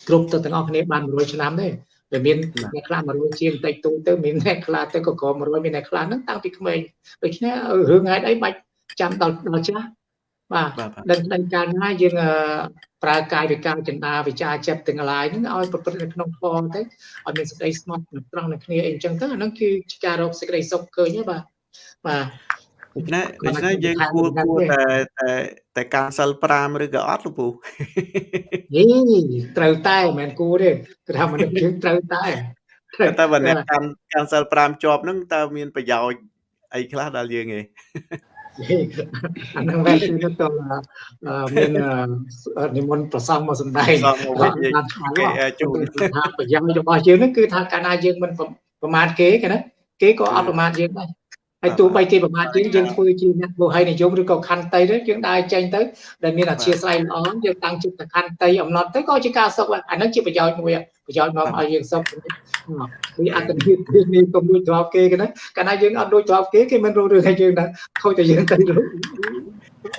គ្រប់ទៅទាំងអស់គ្នាបាន100ឆ្នាំទេ វាមានអ្នកខ្លះ100ជាងតិចតួចទៅមានអ្នកខ្លះទៅក៏ក្រ100មានអ្នកខ្លះហ្នឹងតាំងពីក្មេងដូច្នេះរឿងហេតុអីបាច់ចាំដល់ដល់ចាស់បាទបាទបាទដឹងដឹងកាលណាយើងអឺប្រើកាយវិការចិន្តាវិចារចិត្តទាំងឡាយហ្នឹងឲ្យប្រព្រឹត្តនៅក្នុងធម៌ទៅឲ្យមានសេចក្តីស្មោះត្រង់នឹងគ្នាអីអញ្ចឹងទៅអាហ្នឹងគឺជាការរកសេចក្តីសុខឃើញទេបាទបាទ ដូច្នេះគាត់ដូច្នេះថាយើងថាគួរថាគួរទេតែតែតែការសិល5ឬក៏អត់លោកពូយីត្រូវតែមិនមែនគួរទេគឺថាមនុស្សយើងត្រូវតែត្រូវតែបើអ្នកកាន់កាន់សិល5ជាប់ហ្នឹងតើមានប្រយោជន៍អីខ្លះដល់យើងឯងអាហ្នឹងមែនគឺទៅអឺមានអឺនិមន្តប្រសងមកសំដែងសំមកវិញនិយាយបានឆ្លងគេអាចជួយគឺថាប្រយោជន៍របស់យើងហ្នឹងគឺថាកាលណាយើងមិនប្រមាថគេគេណាគេក៏អត់ប្រមាថយើងដែរ ហើយទោះបីគេប្រមាថយើងយើងធ្វើជាអ្នកលោហិនិយមឬក៏ខន្តីទៅយើងដើរចេញទៅដែលមានអធិស្ឋានល្អយើងតាំងចិត្តខន្តីអំណត់ទៅក៏ជាការសុខដែរអាហ្នឹងជាប្រយោជន៍មួយប្រយោជន៍នាំឲ្យយើងសុខវាអត្តភាពនេះកុំលួចទ្រព្យគេគេណាកាលណាយើងអត់លួចទ្រព្យគេគេមិនរករឿងឲ្យយើងដែរខូចតែយើងទៅលួច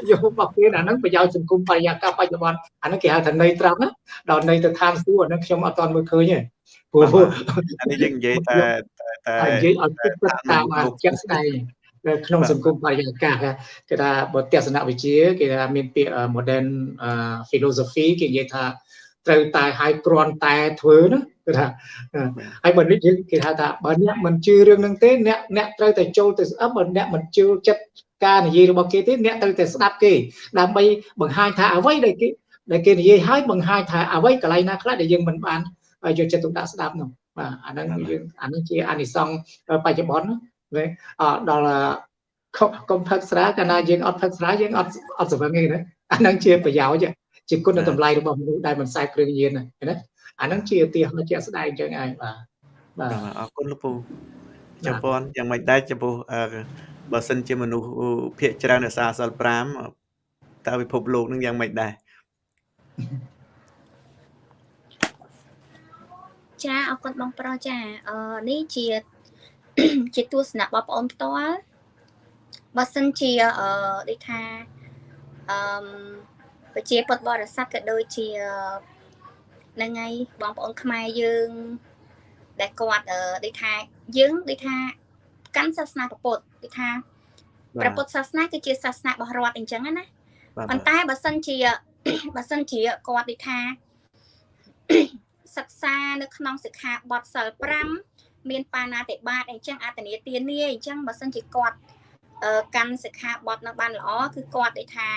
យករបស់គេអាហ្នឹងប្រយោជន៍សង្គមបរិយាកាសបច្ចុប្បន្នអាហ្នឹងគេហៅថាន័យត្រង់ណាដល់ន័យទៅតាមសួរអាហ្នឹងខ្ញុំអត់ទាន់មើលឃើញទេព្រោះអានេះយើងនិយាយតែ តែហើយនិយាយឲ្យគិតគិតតាមអាជាក់ស្ដែងនៅក្នុងសង្គមបរិយាកាសគេថាបើទស្សនវិជ្ជាគេថាមានពាក្យ modern philosophy គេនិយាយថាត្រូវតែឲ្យគ្រាន់តែធ្វើណាគឺថាហើយបើនេះយើងគេថាថាបើអ្នកមិនជឿរឿងហ្នឹងទេអ្នកអ្នកត្រូវតែចូលទៅស្ដាប់បើអ្នកមិនជឿចិត្តការនិយាយរបស់គេទេអ្នកត្រូវតែស្ដាប់គេដើម្បីបង្ហាញថាអ្វីដែលគេដែលគេនិយាយឲ្យបង្ហាញថាអ្វីកន្លែងណាខ្លះដែលយើងមិនបានយកចិត្តទុកដាក់ស្ដាប់នោះ បាទអាហ្នឹងយើងអាហ្នឹងជាអានិសង្សបច្ចុប្បន្នណាអដល់កុំផឹកស្រាកាលណាយើងអត់ផឹកស្រាយើងអត់អត់ស្វឹងទេណាអាហ្នឹងជាប្រយោជន៍ជាគុណតម្លៃរបស់មនុស្សដែលមិនខ្សែគ្រឿងញៀនណាអាហ្នឹងជាឧទាហរណ៍ជាក់ស្ដែងអញ្ចឹងឯងបាទបាទអរគុណលោកពូចំពោះយ៉ាងម៉េចដែរចំពោះបើសិនជាមនុស្សភាកច្រើនរសារសិល5តើពិភពលោកនឹងយ៉ាងម៉េចដែរ ចាអរគុណបងប្រុសចាអឺនេះជាជាទស្សនៈបងប្អូនផ្ទាល់បើសិនជាអឺដូចថាអឺប្រជាពុទ្ធបរិស័ទក៏ដូចជានឹងហើយបងប្អូនខ្មែរយើងដែលគាត់អឺដូចថាយើងដូចថាកាន់សាសនាពុទ្ធដូចថាព្រះពុទ្ធសាសនាគឺជាសាសនារបស់រដ្ឋអញ្ចឹងណាប៉ុន្តែបើសិនជាបើសិនជាគាត់ដូចថា សិក្សានៅក្នុងសិក្ខាបទសិល5មានបាណាតិបាតអញ្ចឹងអតនីទានាអញ្ចឹងបើសិនជាគាត់កាន់សិក្ខាបទនឹងបានល្អគឺគាត់ដូចថា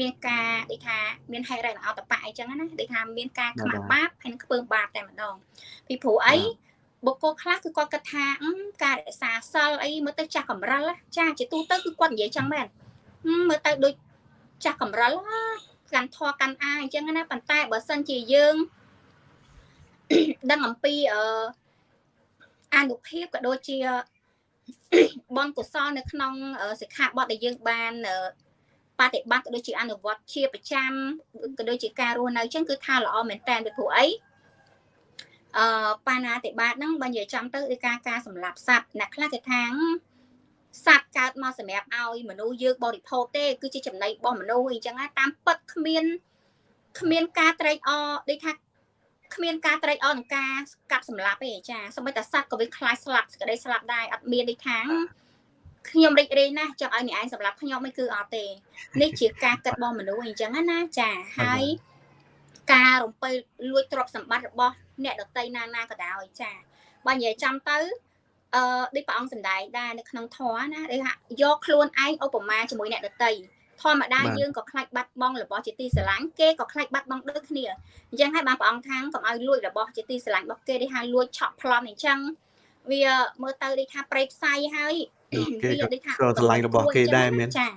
មានការដូចថាមានហេតុរៈអតបៈអញ្ចឹងណាដូចថាមានការខ្មាស់បាបហើយនឹងខ្ពើមបាបតែម្ដងពីព្រោះអីបុគ្គលខ្លះគឺគាត់គិតថាការរក្សាសិលអីមើលទៅចាស់កំរិលចាជាទូទៅគឺគាត់និយាយចឹងមែនមើលទៅដូចចាស់កំរិលកាន់ធေါ်កាន់អាអញ្ចឹងណាប៉ុន្តែបើសិនជាយើង ដឹងអំពីអឺអនុភាពក៏ដូចជាបនកុសលនៅក្នុងសិក្ខាបទដែលយើងបានបប្រតិបត្តិក៏ដូចជាអនុវត្តជាប្រចាំក៏ដូចជាការរស់នៅអញ្ចឹងគឺថាល្អមែនតើពីព្រោះអីអឺបាណាតិបាតហ្នឹងបើនិយាយចំទៅគឺការការសម្លាប់សត្វអ្នកខ្លះគេថាសត្វកើតមកសម្រាប់ឲ្យមនុស្សយើងបរិភោគទេ គឺជាចំណីរបស់មនុស្សអញ្ចឹងតាមពិតគ្មានគ្មានការត្រេកអរដូចថា គ្មានការត្រេកអរនឹងការកាត់សម្លាប់ទេចាសម្បីតែសត្វក៏វាខ្លាចស្លាប់សេចក្តីស្លាប់ដែរអត់មានដូចថាខ្ញុំរីករាយណាស់ចង់ឲ្យអ្នកឯងសម្រាប់ខ្ញុំមិនគឺអត់ទេនេះជាការគិតរបស់មនុស្សអញ្ចឹងណាចាហើយការរំពើលួចទ្រព្យសម្បត្តិរបស់អ្នកដតីណាណាក៏ដោយចាបើនិយាយចាំទៅអឺដូចព្រះអង្គសម្ដែងដែរនៅក្នុងធម៌ណាដូចថាយកខ្លួនឯងឧបមាជាមួយអ្នកដតី ធម្មតាយើងក៏ខ្លាចបាត់បង់របស់ជាទីស្រឡាញ់គេក៏ខ្លាចបាត់បង់ដូចគ្នាអញ្ចឹងហើយបានព្រះអង្គថាងកុំឲ្យលួចរបស់ជាទីស្រឡាញ់របស់គេដូចថាលួចឆក់ប្លន់អញ្ចឹងវាមើលទៅដូចថាប្រេកផ្សៃហើយគេក៏ស្រឡាញ់របស់គេដែរមែនចា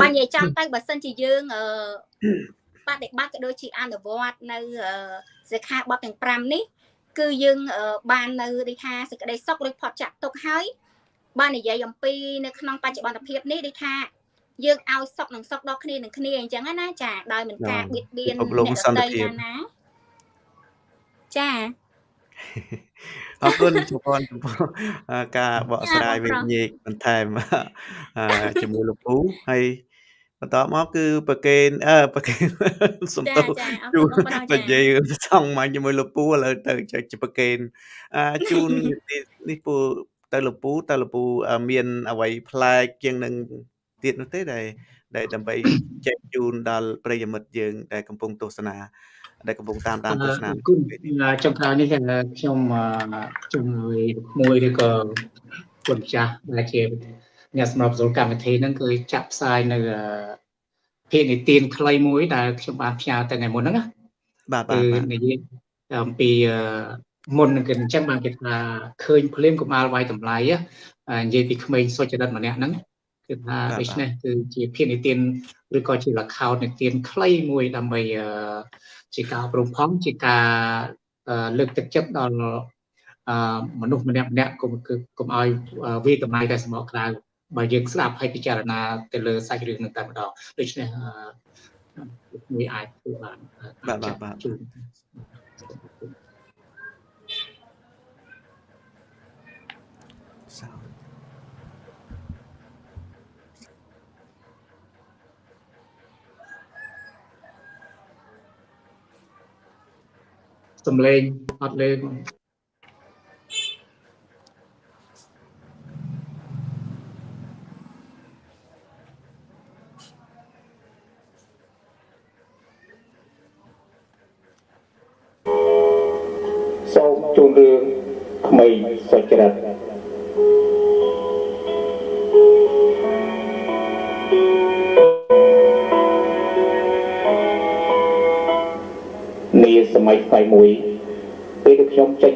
បើនិយាយចាំទៅបើសិនជាយើងអឺបដិបត្តិក៏ដូចជាអនុវត្តនៅសិក្ខាបទទាំង5នេះគឺយើងបាននៅដូចថាសេចក្តីសុខឬផុតចាក់ទុកហើយបាននិយាយអំពីនៅក្នុងបច្ចុប្បន្នភាពនេះដូចថា យើងឲ្យសុខនិងសុខដល់គ្នានឹងគ្នាអញ្ចឹងណាចាដោយមិនការបៀតបៀនអ្នកដទៃណាចាអរគុណចំពោះចំពោះការបកស្រាយវិញ្ញាណបន្ថែមជាមួយលោកពូហើយបន្តមកគឺប្រកេនអឺប្រកេនសំទោសជួននិយាយសងមកជាមួយលោកពូឥឡូវទៅចុចប្រកេនអាជូននេះពូទៅលោកពូទៅលោកពូមានអ្វីប្លែកជាងនឹង ទៀតនោះទេដែលដែលដើម្បីចែកជូនដល់ប្រិយមិត្តយើងដែលកំពុងទស្សនាដែលកំពុងតាមតាមទស្សនាគុណចុងក្រោយនេះខ្ញុំជំនួយមួយឬក៏គុណចាស់ដែលជាអ្នកសម្របសម្រួលកម្មវិធីហ្នឹងគឺចាក់ផ្សាយនៅភាគនីតិនខ្លីមួយដែលខ្ញុំបានផ្ញើទៅថ្ងៃមុនហ្នឹងណាបាទបាទនិយាយអំពីមុននឹងគេអញ្ចឹងបានគេថាឃើញភ្លាមកុមារវាយតម្លៃនិយាយពីក្មេងសុចរិតម្នាក់ហ្នឹង គឺថាដូច្នេះគឺជាភាគនីតិនឬក៏ជាលខោតនីតិនខ្លីមួយដើម្បីជាការប្រំផំជាការលើកទឹកចិត្តដល់មនុស្សម្នាក់ម្នាក់កុំកុំឲ្យវាតម្លៃតែសម្បកក្រៅបើយើងស្ដាប់ហើយពិចារណាទៅលើសាច់រឿងនឹងតែម្ដងដូច្នេះមួយអាចធ្វើបានបាទបាទបាទ សំឡេងអត់លេង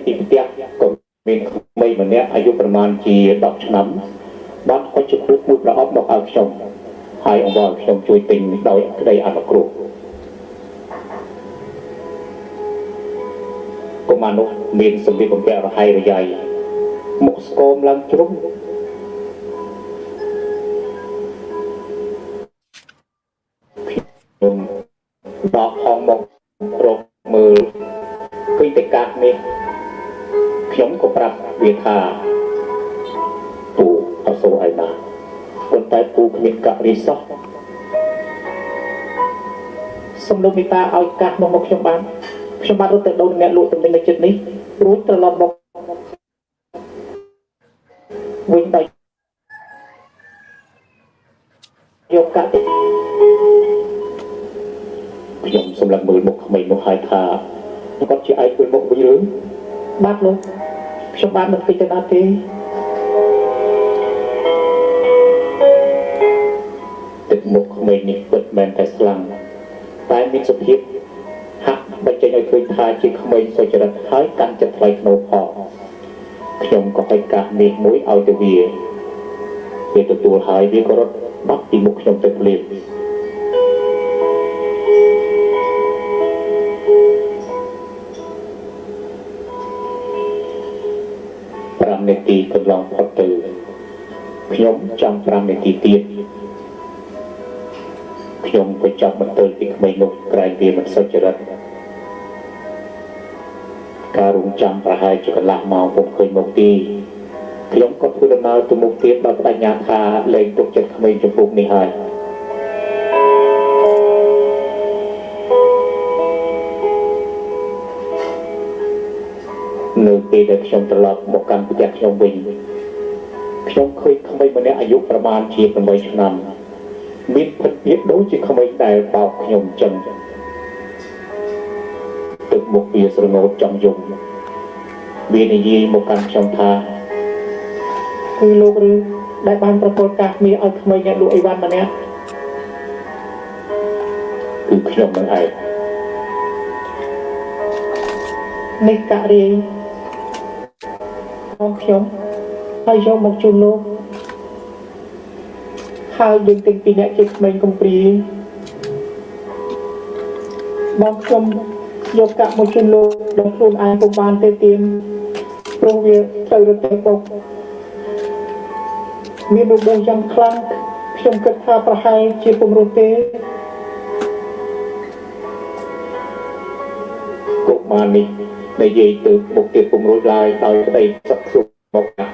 ដែលខ្ញុំចេញពីផ្ទះក៏មានក្មេងម្នាក់អាយុប្រមាណជា10ឆ្នាំបានហុចជាគ្រូមួយប្រអប់មកឲ្យខ្ញុំហើយអង្វរខ្ញុំជួយទិញដោយក្តីអនុគ្រោះកុមារនោះមានសម្លៀកបំពាក់រហ័យរយ៉ៃមុខស្គមឡើងជ្រុំខ្ញុំដកហងមករកមើលឃើញតែកាសនេះ ខ្ញុំក៏ប្រាប់វាថាពូអសូរឲ្យណាប៉ុន្តែពូគ្មានកាក់រីសោះសំលោកមេតាឲ្យកាសមកមកខ្ញុំបានខ្ញុំបានរត់ទៅដូនអ្នកលក់ទំនិញនៅចិត្តនេះរួចត្រឡប់មកវិញដោយយកកាក់ខ្ញុំសម្លឹងមើលមុខក្មេងនោះហើយថាគាត់ជាឯកវិញមុខវិញរឿងបាទលោក ខ្ញុំបានមិនពេញទៅណាទេទឹកមុខក្មេងនេះពិតមែនតែស្លាំងតែមានសភាពហាក់បញ្ចេញឲ្យឃើញថាជាក្មេងសុចរិតហើយកាន់ចិត្តថ្លៃថ្នូរផងខ្ញុំក៏ឲ្យកាសមេឃមួយឲ្យទៅវាវាទទួលហើយវាក៏រត់បាត់ពីមុខខ្ញុំទៅភ្លាម 5នាទីកន្លងផុតទៅខ្ញុំចាំ5នាទីទៀតខ្ញុំក៏ចាប់បន្ទើពីក្មេងនោះក្រែងវាមិនសុចរិតការរងចាំប្រហែលជាកន្លះម៉ោងពុំឃើញមកទីខ្ញុំក៏ធ្វើដំណើរទៅមុខទៀតដល់បដិញ្ញាថាលែងទុកចិត្តក្មេងចំពោះនេះហើយ ពេលដែលខ្ញុំត្រឡប់មកកាន់ផ្ទះខ្ញុំវិញខ្ញុំឃើញក្មេងម្នាក់អាយុប្រមាណជា8ឆ្នាំមានភិតភាពដូចជាក្មេងដែលបោកខ្ញុំចឹងទឹកមុខវាស្រងោតចំយំវានិយាយមកកាន់ខ្ញុំថាគឺលោកឬដែលបានប្រកល់កាសមាសឲ្យក្មេងអ្នកលក់អីវ៉ាន់ម្នាក់គឺខ្ញុំនឹងឯងនេះករាយ ផងខ្ញុំហើយយកមកជូនលោកហើយយើងទាំងពីរអ្នកជាក្មេងកំព្រាបងខ្ញុំយកកាក់មួយជូនលោកដល់ខ្លួនឯងពុំបានទេទៀមព្រោះវាត្រូវរត់ទៅបុកមានរបួសយ៉ាងខ្លាំងខ្ញុំគិតថាប្រហែលជាពុំរត់ទេកុមារនេះនិយាយទៅមុខទៀតពុំរួចឡើយដោយក្តីសឹកសុ ខមកណាស់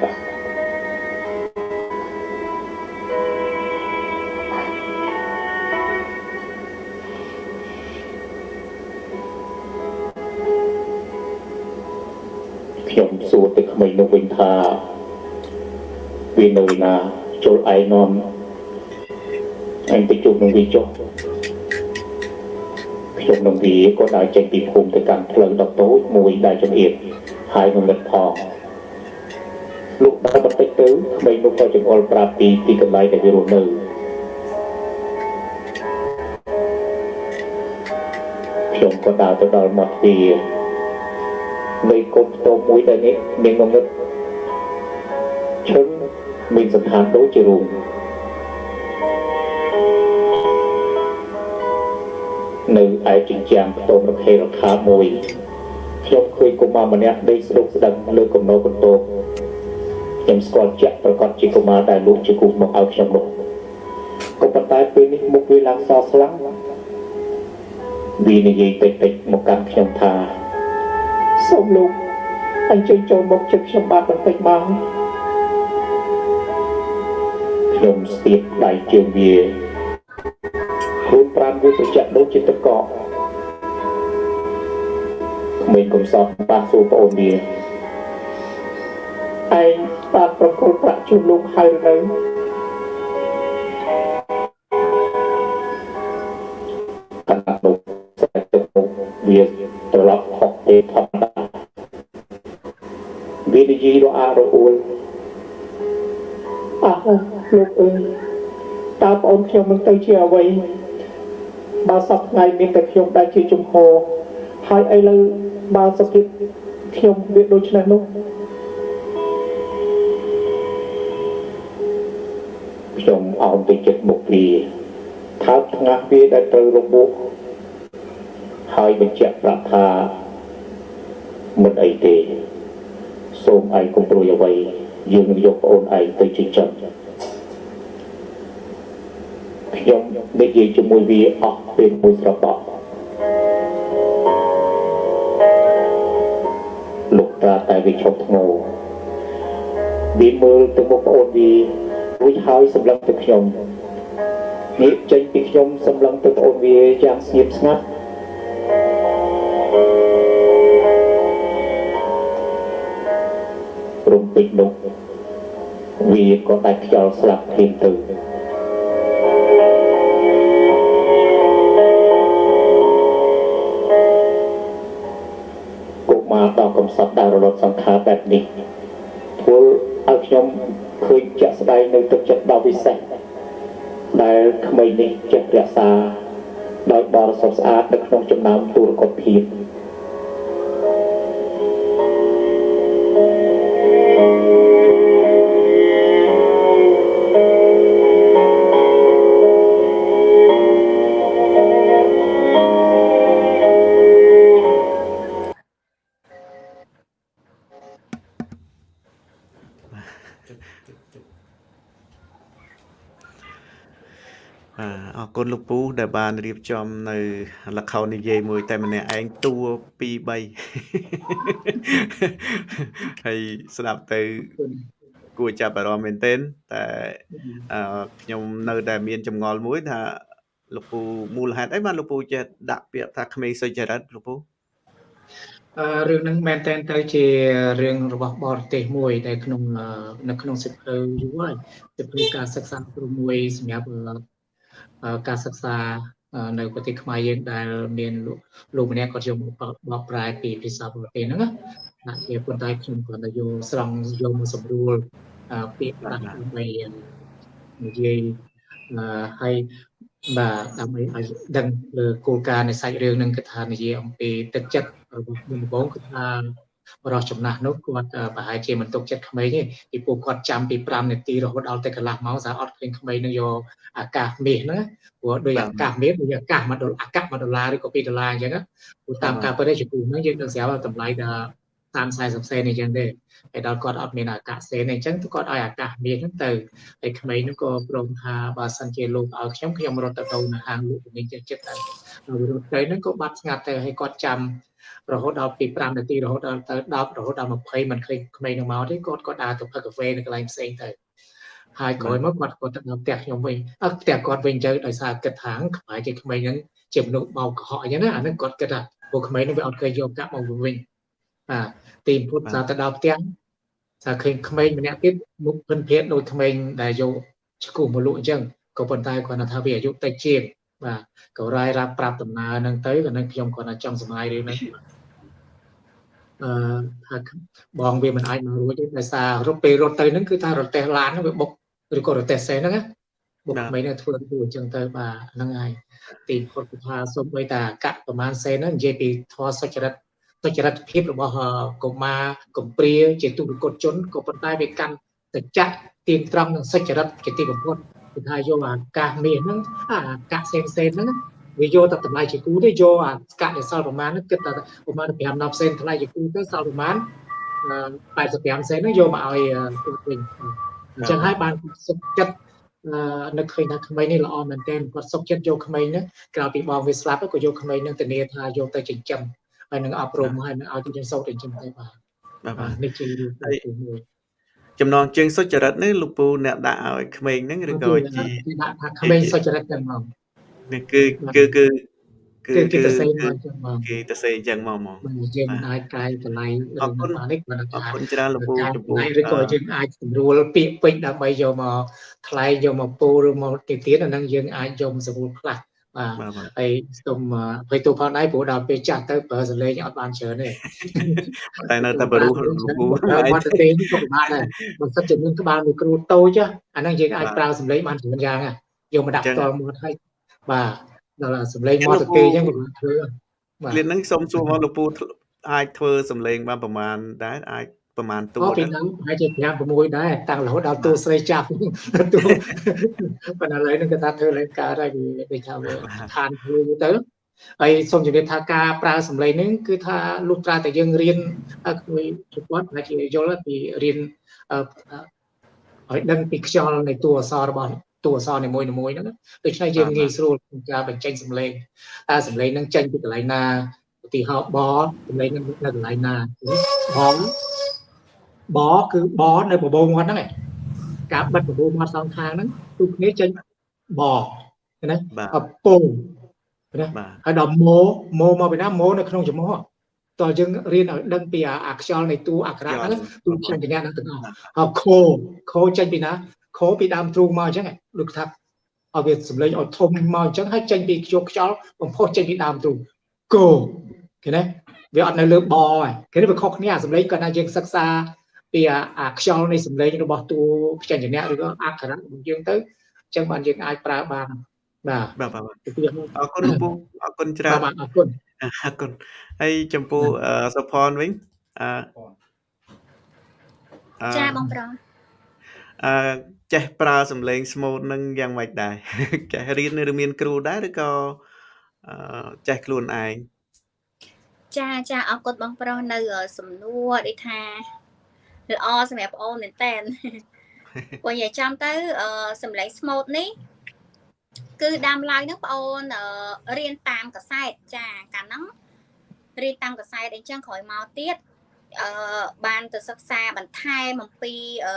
ខ្ញុំសួរទៅក្មេងនោះវិញថាវានៅណាចូលឯងនាំអញទៅជួបនឹងវាចុះខ្ញុំនឹងវាក៏ដើរចេញពីភូមិទៅកាន់ផ្លូវដ៏តូចមួយដែលចង្អៀតហើយនឹងមិត្តផង លោកដើរបន្តិចទៅក្មេងនោះក៏ចង្អុលប្រាប់ពីទីកន្លែងដែលវារស់នៅខ្ញុំក៏ដើរទៅដល់មាត់ទ្វារនៃកុំតូបមួយដែលនេះមានងងឹតឈឹងមានសន្តានដូចជារូងនៅឯជញ្ជាំងខ្ទមរខេរខាមួយខ្ញុំឃើញកុមារម្នាក់ដេកស្ដុកស្ដឹងលើគំនរកន្ទោប ខ្ញុំស្គាល់ជាក់ប្រកាសជាកុមារដែលលោកជាគូមកឲ្យខ្ញុំនោះក៏ប៉ុន្តែពេលនេះមុខវាឡើងសស្លាំងវានិយាយតិចតិចៗមកកាន់ខ្ញុំថាសូមលោកអញ្ជើញចូលមកជិតខ្ញុំបាទបន្តិចមកខ្ញុំស្ទាបដៃជើងវាខ្លួនប្រានវាត្រជាក់ដូចជាទឹកកកក្មេងកំសត់ប៉ះសួរប្អូនវាឯង បានប្រគល់ប្រាក់ជូនលោកហើយឬនៅខណៈនោះស្បែកទឹកមុខវាត្រឡប់ហុកទេធម្មតាវានិយាយរអាក់រអួលអះលោកអើយតើប្អូនខ្ញុំនឹងទៅជាអ្វីបើសប្តាហ៍មានតែខ្ញុំដែលជាជំហរហើយឥឡូវបើសុខភាពខ្ញុំវាដូច្នេះនោះ ខ្ញុំអោនទៅចិត្តមុខវាថើបថ្ងាស់វាដែលត្រូវរបួសហើយបញ្ជាក់ប្រាប់ថាមិនអីទេសូមឯងកុំព្រួយអ្វីយើងនឹងយកប្អូនឯងទៅចិញ្ចឹមខ្ញុំនិយាយជាមួយវាអស់ពេលមួយស្របក់លោកត្រាតែវាឈប់ធ្ងោវាមើលទៅមុខប្អូនវា រួចហើយសម្លឹងទៅខ្ញុំងាកចេញពីខ្ញុំសម្លឹងទៅប្អូនវាយ៉ាងស្ងៀមស្ងាត់រំពេចនោះវាក៏ដាច់ខ្យល់ស្លាប់ភ្លាមទៅកុមារដល់កំសត់ដល់រលត់សង្ខារបែបនេះធ្វើឲ្យខ្ញុំ ឃើញជាក់ស្ដែងនៅទឹកចិត្តដ៏ពិសេសដែលក្មេងនេះចេះរក្សាដោយបរិសុទ្ធស្អាតនៅក្នុងចំណោមទូរកុធភាព គុណលោកពូដែលបានរៀបចំនៅល្ខោននិយាយមួយតែម្នាក់ឯងតួ2 3ហើយស្ដាប់ទៅគួរចាប់អារម្មណ៍មែនទែនតែអឺខ្ញុំនៅតែមានចម្ងល់មួយថាលោកពូមូលហេតុអីបានលោកពូចេះដាក់ពាក្យថាក្មេងសុចរិតលោកពូអឺរឿងហ្នឹងមែនតើទៅជារឿងរបស់បរទេសមួយដែលក្នុងអឺនៅក្នុងសិភៅយូរហើយសិភៅការសិក្សាគ្រូមួយសម្រាប់អឺ ការសិក្សាអឺនៅប្រទេសខ្មែរយើងដែលមានលោកលោកម្នាក់គាត់យកមកបកប្រែពីភាសាបរទេសហ្នឹងណាណាជាប៉ុន្តែខ្ញុំគ្រាន់តែយកស្រង់យកមកសម្រួលអឺពាក្យប្រាស់ដើម្បីនិយាយអឺហើយបាទដើម្បីឲ្យដឹងលើគោលការណ៍នៃសាច់រឿងហ្នឹងគឺថានិយាយអំពីទឹកចិត្តរបស់ខ្ញុំបងគឺថា បរោះចំណាស់នោះគាត់ប្រហែលជាមិនទុកចិត្តក្មេងទេពីពួកគាត់ចាំពី5នាទីរហូតដល់តែកន្លះម៉ោងសារអត់ឃើញក្មេងនឹងយកអាកាសមាសហ្នឹងព្រោះដោយអាកាសមាសដូចអាកាស1ដុល្លារអាកាស1ដុល្លារឬក៏2ដុល្លារអញ្ចឹងព្រោះតាមការពិតជាពូហ្នឹងយើងនឹងស្រាប់តម្លៃដល់តាម40សេនអញ្ចឹងទេហើយដល់គាត់អត់មានអាកាសសេនអញ្ចឹងគាត់ឲ្យអាកាសមាសហ្នឹងទៅហើយក្មេងហ្នឹងក៏ព្រមថាបើសិនជាលោកឲ្យខ្ញុំខ្ញុំរត់ទៅទៅនៅហាងលក់ទំនិញចិត្តចិត្តទៅហើយរត់ទៅហ្នឹងក៏បាត់ស្ងាត់ទៅហើយគាត់ចាំ រហូតដល់ពី5នាទីរហូតដល់ទៅ10រហូតដល់20មិនឃើញក្មេងនឹងមកទេគាត់ក៏ដើរទៅផឹកកាហ្វេនៅកន្លែងផ្សេងទៅហើយក្រោយមកគាត់គាត់ទៅដល់ផ្ទះខ្ញុំវិញអត់ផ្ទះគាត់វិញទៅដោយសារគិតថាក្បែរជាក្មេងហ្នឹងជាមនុស្សបោកកុហកអញ្ចឹងណាអាហ្នឹងគាត់គិតថាពួកក្មេងហ្នឹងវាអត់เคยយកកាក់មកវិញបាទទីពុទ្ធសារទៅដល់ផ្ទះសារឃើញក្មេងម្នាក់ទៀតមុខភិនភេទដូចក្មេងដែលយកឈ្គូមកលក់អញ្ចឹងក៏ប៉ុន្តែគាត់ថាវាអាយុតិចជាង បាទក៏រាយរាប់ប្រាប់ដំណើរហ្នឹងទៅក៏នឹងខ្ញុំគាត់ថាចង់សម្លាយរឿងនេះអឺថាបងវាមិនអាចមករួចទេដោយសាររត់ពេលរត់ទៅហ្នឹងគឺថារទេះឡានហ្នឹងវាបុកឬក៏រទេះសេហ្នឹងណាបុកមិនហ្នឹងធ្វើទៅអញ្ចឹងទៅបាទហ្នឹងហើយទីពុទ្ធថាសូម្បីតាកៈប្រមាណសេហ្នឹងនិយាយពីធម៌សុចរិតសុចរិតភាពរបស់កុមារកំព្រាជាទុរគតជនក៏ប៉ុន្តែវាកាន់តចៈទៀងត្រង់នឹងសុចរិតជាទីបំផុត គឺថាយកអាកាសមាសហ្នឹងអាកាសផ្សេងផ្សេងហ្នឹងវាយកតែតម្លៃជាគូទេយកអាស្កាត់នៃសល់ប្រមាណហ្នឹងគិតតែប្រមាណ5 10សេនតម្លៃជាគូទៅសល់ប្រមាណ85សេនហ្នឹងយកមកឲ្យទូវិញអញ្ចឹងហើយបានសុខចិត្តនឹកឃើញថាក្មេងនេះល្អមែនទែនគាត់សុខចិត្តយកក្មេងហ្នឹងក្រៅពីបងវាស្លាប់ក៏យកក្មេងហ្នឹងធានាថាយកទៅចិញ្ចឹមហើយនឹងអប់រំហើយនឹងឲ្យទៅយើងសូត្រចិញ្ចឹមទៅបាទបាទនេះជារឿងទី1 ចំណងជើងសុចរិតនេះលោកពូអ្នកដាក់ឲ្យក្មេងហ្នឹងឬក៏ជាដាក់ថាក្មេងសុចរិតតែហ្មងនេះគឺគឺគឺគឺគេទៅសេមកចឹងហ្មងគេទៅសេអញ្ចឹងមកហ្មងយើងអាចកែតម្លៃអរគុណនេះអរគុណច្រើនលោកពូចំពោះឬក៏យើងអាចស្រួលពាក្យពេចន៍ដើម្បីយកមកថ្លែងយកមកពូឬមកទៀតទៀតអាហ្នឹងយើងអាចយកស្រួលខ្លះ បាទហើយសូមអភ័យទោសផងដែរព្រោះដល់ពេលចាស់ទៅប្រើសលេងអត់បានច្រើនទេតែនៅតែបរុះលោកពូមកទៅទេក៏ពិបាកដែរបើសិនជាមានក្បាលមីក្រូតូចអាហ្នឹងយើងអាចប្រើសលេងបានច្រើនយ៉ាងយកមកដាក់ផ្ទាល់មាត់ហើយបាទដល់សលេងមាត់ទៅទេអញ្ចឹងពិបាកធ្វើបាទលៀនហ្នឹងសូមសួរមកលោកពូអាចធ្វើសលេងបានប្រមាណដែរអាច ប្រហែលតួពីហ្នឹងប្រហែលជា5 6ដែរតាំងរហូតដល់តួស្រីចាប់តួប៉ុន្តែឥឡូវហ្នឹងគាត់ថាធ្វើឡើងកើតហើយវាថាវាឋានធ្វើទៅហើយសូមជម្រាបថាការប្រើសម្លេងនេះគឺថាលុះត្រាតែយើងរៀនមួយជប៉ុនអាចយល់ពីរៀនឲ្យដឹងពីខ្យល់នៃតួអក្សររបស់តួអក្សរនីមួយៗហ្នឹងដូច្នេះយើងងាយស្រួលក្នុងការបញ្ចេញសម្លេងតើសម្លេងហ្នឹងចេញពីកន្លែងណាឧទាហរណ៍បសម្លេងហ្នឹងនៅកន្លែងណាបង បគឺបនៅបបោមាត់ហ្នឹងឯងការបិទបបោមាត់សងខាងហ្នឹងទូគ្នាចេញបណាអពងណាហើយដល់ម៉ូម៉ូមកពីណាម៉ូនៅក្នុងចំហតើយើងរៀនឲ្យដឹងពីអាខ្យល់នៃតួអក្សរហ្នឹងទូខ្ញុំចញ្ញាហ្នឹងទាំងអស់ហើយខូខូចេញពីណាខូពីដើមទ្រូងមកអញ្ចឹងលោកថាឲ្យវាសម្លេងឲ្យធំមកអញ្ចឹងហើយចេញពីខ្យល់ខ្យល់បំផុសចេញពីដើមទ្រូងគោឃើញទេវាអត់នៅលើបហើយគេនេះវាខុសគ្នាអាសម្លេងគាត់ថាយើងសិក្សា ពីអាខ្យល់នៃសម្លេងរបស់តួព្យញ្ជនៈឬក៏អក្សរៈរបស់យើងទៅអញ្ចឹងបានយើងអាចប្រើបានបាទបាទបាទអរគុណលោកពូអរគុណច្រើនបាទអរគុណអរគុណហើយចំពោះសុផនវិញអឺចាបងប្រុសអឺចេះប្រើសំឡេងស្មូតនឹងយ៉ាងម៉េចដែរចេះរៀនឬមានគ្រូដែរឬក៏អឺចេះខ្លួនឯងចាចាអរគុណបងប្រុសនៅសំណួរដូចថា ល្អសម្រាប់បងអូនមែនតើព្រោះនិយាយចំទៅសម្លេងស្មូតនេះគឺដើមឡើយហ្នឹងបងអូនរៀនតាមកសែតចាកាលហ្នឹងរៀនតាមកសែតអញ្ចឹងក្រោយមកទៀតអឺបានទៅសិក្សាបន្ថែមអំពីអឺ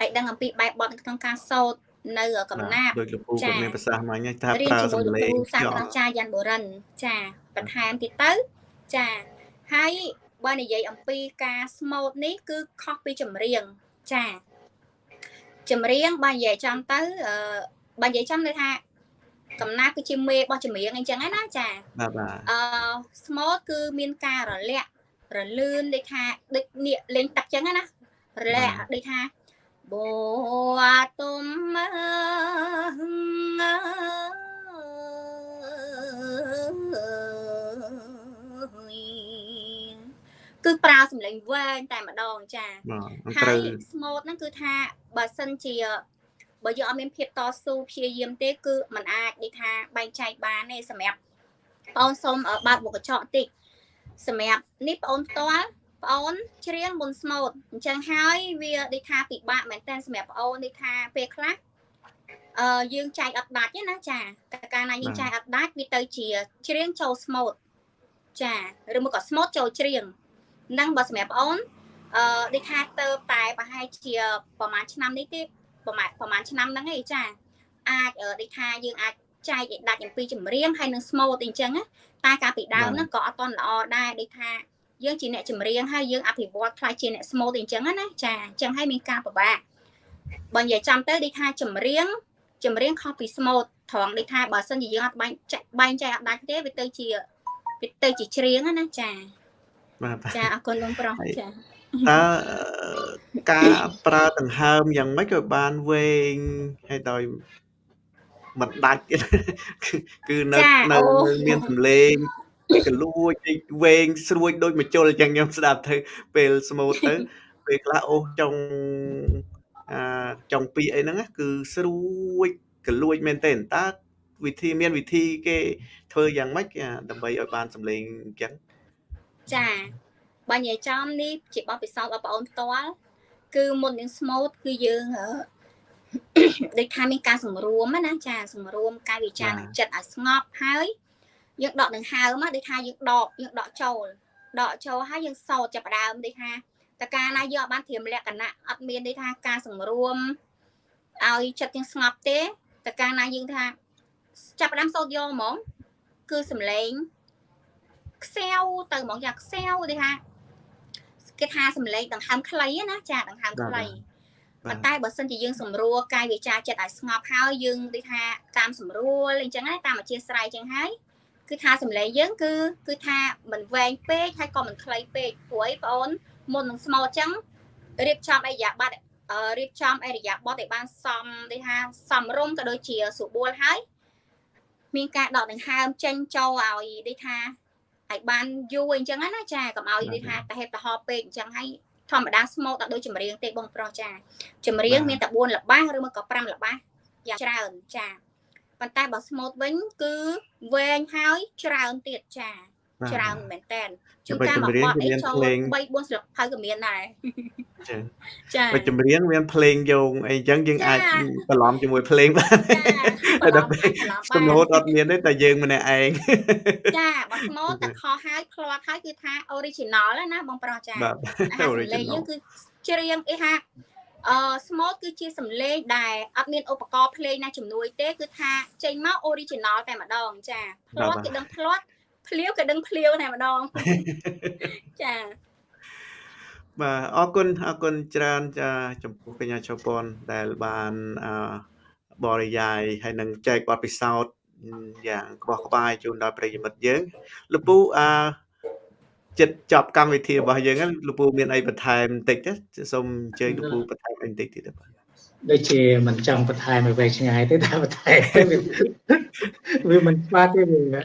ឲ្យដឹងអំពីបែបបទក្នុងការសូត្រនៅកំណាប់ដូចលោកពូគាត់មានប្រសាសន៍មកញ៉ាំថាប្រើសំឡេងសាស្ត្រាចារ្យយ៉ាន់បូរិនចាបន្ថែមទៀតទៅចាហើយ បើនិយាយអំពីការស្មូតនេះគឺខុសពីចម្រៀងចាចម្រៀងបើនិយាយចំទៅអឺបើនិយាយចំន័យថាកំណាគឺជាមេរបស់ចម្រៀងអញ្ចឹងណាចាបាទបាទអឺ smooth គឺមានការរលាក់រលឿនដូចថាដូចនេះលេងទឹកអញ្ចឹងណារលាក់ដូចថាបោទុំ គឺប្រើសម្លេងវែងតែម្ដងចាបាទហើត្រូវយ smooth ហ្នឹងគឺថាបើសិនជាបើយើងអត់មានភាពតស៊ូព្យាយាមទេ គឺมันអាចនិយាយថាបែងចែកបានទេសម្រាប់បងអូនសូមអឺបើកមុខកញ្ចក់តិចសម្រាប់នេះបងអូនផ្ទាល់បងអូនច្រៀងមុន smooth អញ្ចឹងហើយវានិយាយថាពិបាកមែនតើសម្រាប់បងអូននិយាយថាពេលខ្លះអឺយើងចែកអត់ដាច់ទេណាចាតែកាលណាយើងចែកអត់ដាច់វាទៅជាច្រៀងចូល smooth ចាឬមកក៏ smooth ចូលច្រៀងហ្នឹងបើសម្រាប់បងអូនអឺដូចថាទៅតែប្រហែលជាប្រហែលឆ្នាំនេះទេប្រហែលប្រហែលឆ្នាំហ្នឹងឯងចាអាចដូចថាយើងអាចចែកឲ្យដាច់អំពីចម្រៀងហើយនឹង smooth អីចឹងណាតែកាលពីដើមហ្នឹងក៏អត់តន់ល្អដែរដូចថាយើងជាអ្នកចម្រៀងហើយយើងអភិវឌ្ឍខ្លះជាអ្នក smooth អីចឹងណាចាអញ្ចឹងហើយមានការពិបាកបើនិយាយចាំទៅដូចថាចម្រៀងចម្រៀងខុសពី smooth ត្រង់ដូចថាបើសិនជាយើងអត់បែងចែកបែងចែកអត់ដាច់ទេវាទៅជាវាទៅជាច្រៀងណាចា បាទចាអរគុណលោកប្រុសចាតើការប្រើដង្ហើមយ៉ាងម៉េចក៏បានវែងហើយដោយមិនដាច់ទៀតគឺគឺនៅនៅមានសម្លេងកលួចវែងស្រួយដូចមជុលអញ្ចឹងខ្ញុំស្ដាប់ទៅពេលស្មូតទៅពេលខ្លះអូសចុងអាចុងពីអីហ្នឹងគឺស្រួយកលួចមែនទេតើវិធីមានវិធីគេធ្វើយ៉ាងម៉េចដើម្បីឲ្យបានសម្លេងអញ្ចឹង ចាបើនិយាយចំនេះជាបទពិសោធន៍របស់បងអូនផ្ទាល់គឺមុននឹង smooth គឺយើងដូចថាមានការសម្រួមណាចាសម្រួមកាយវិចារនិងចិត្តឲ្យស្ងប់ហើយយើងដកដង្ហើមដូចថាយើងដកយើងដកចូលដកចូលហើយយើងសោតចាប់ដើមដូចថាតើកាលណាយើងអត់បានត្រៀមលក្ខណៈអត់មានដូចថាការសម្រួមឲ្យចិត្តយើងស្ងប់ទេតើកាលណាយើងថាចាប់ដើមសោតយកហ្មង គឺសំឡេង ខ្សែវទៅហ្មងយ៉ាងខ្សែវដូចថាគេថាសំឡេងដង្ហើមខ្លីណាចាដង្ហើមខ្លីប៉ុន្តែបើសិនជាយើងសម្រួលកាយវិចារចិត្តឲ្យស្ងប់ហើយយើងដូចថាតាមសម្រួលអញ្ចឹងតាមអធិស្ស្រ័យអញ្ចឹងហើយគឺថាសម្លេងយើងគឺគឺថាមិនវែងពេកហើយក៏មិនខ្លីពេកព្រោះអីបងអូនមុននឹងស្មោអញ្ចឹងរៀបចំអរិយាប័ត្ររៀបចំអរិយាប័ត្រឲ្យបានសមដូចថាសមរម្យក៏ដូចជាស្រួលហើយមានការដកដង្ហើមចេញចូលឲ្យដូចថា ឲ្យបានយូរអញ្ចឹងណាចាកុំឲ្យដូចថាតែហេតុតហោពេកអញ្ចឹងហើយធម្មតាស្មូតដល់ដូចចម្រៀងទេបងប្រុសចាចម្រៀងមានតែ4ល្បះឬមកក៏5ល្បះយ៉ាងច្រើនចាប៉ុន្តែបើស្មូតវិញគឺវែងហើយច្រើនទៀតចា ច្រើនមែនតើជួនកាលមកបត់អីចូល3 4ស្លឹកហើយក៏មានដែរចាចាបើចម្រៀងមានភ្លេងយោងអីចឹងយើងអាចបន្លំជាមួយភ្លេងបានតែដល់ពេលស្មូតអត់មានទេតែយើងម្នាក់ឯងចាបើស្មូតតែខហើយផ្លាត់ហើយគឺថា original ណាបងប្រុសចាអាសម្លេងយើងគឺច្រៀងអីថាអឺ small គឺជាសំឡេងដែលអត់មានឧបករណ៍ភ្លេងណាជំនួយទេគឺថាចេញមក original តែម្ដងចាផ្លាត់គេដឹងផ្លាត់ ភ្លាវក៏ដឹងភ្លាវតែម្ដងចាបាទអរគុណអរគុណច្រើនចាចំពោះកញ្ញាជប៉ុនដែលបានអឺបរិយាយហើយនឹងចែកបទពិសោធន៍យ៉ាងក្បោះក្បាយជូនដល់ប្រិយមិត្តយើងលពូអឺចិត្តចប់កម្មវិធីរបស់យើងហ្នឹងលពូមានអីបន្ថែមបន្តិចទេសូមអញ្ជើញលពូបន្ថែមអីបន្តិចទៀតបាទ ដូចជាមិនចង់បន្ថែមឲ្យវែងឆ្ងាយទេតែបន្ថែមវាមិនខ្វះទេវា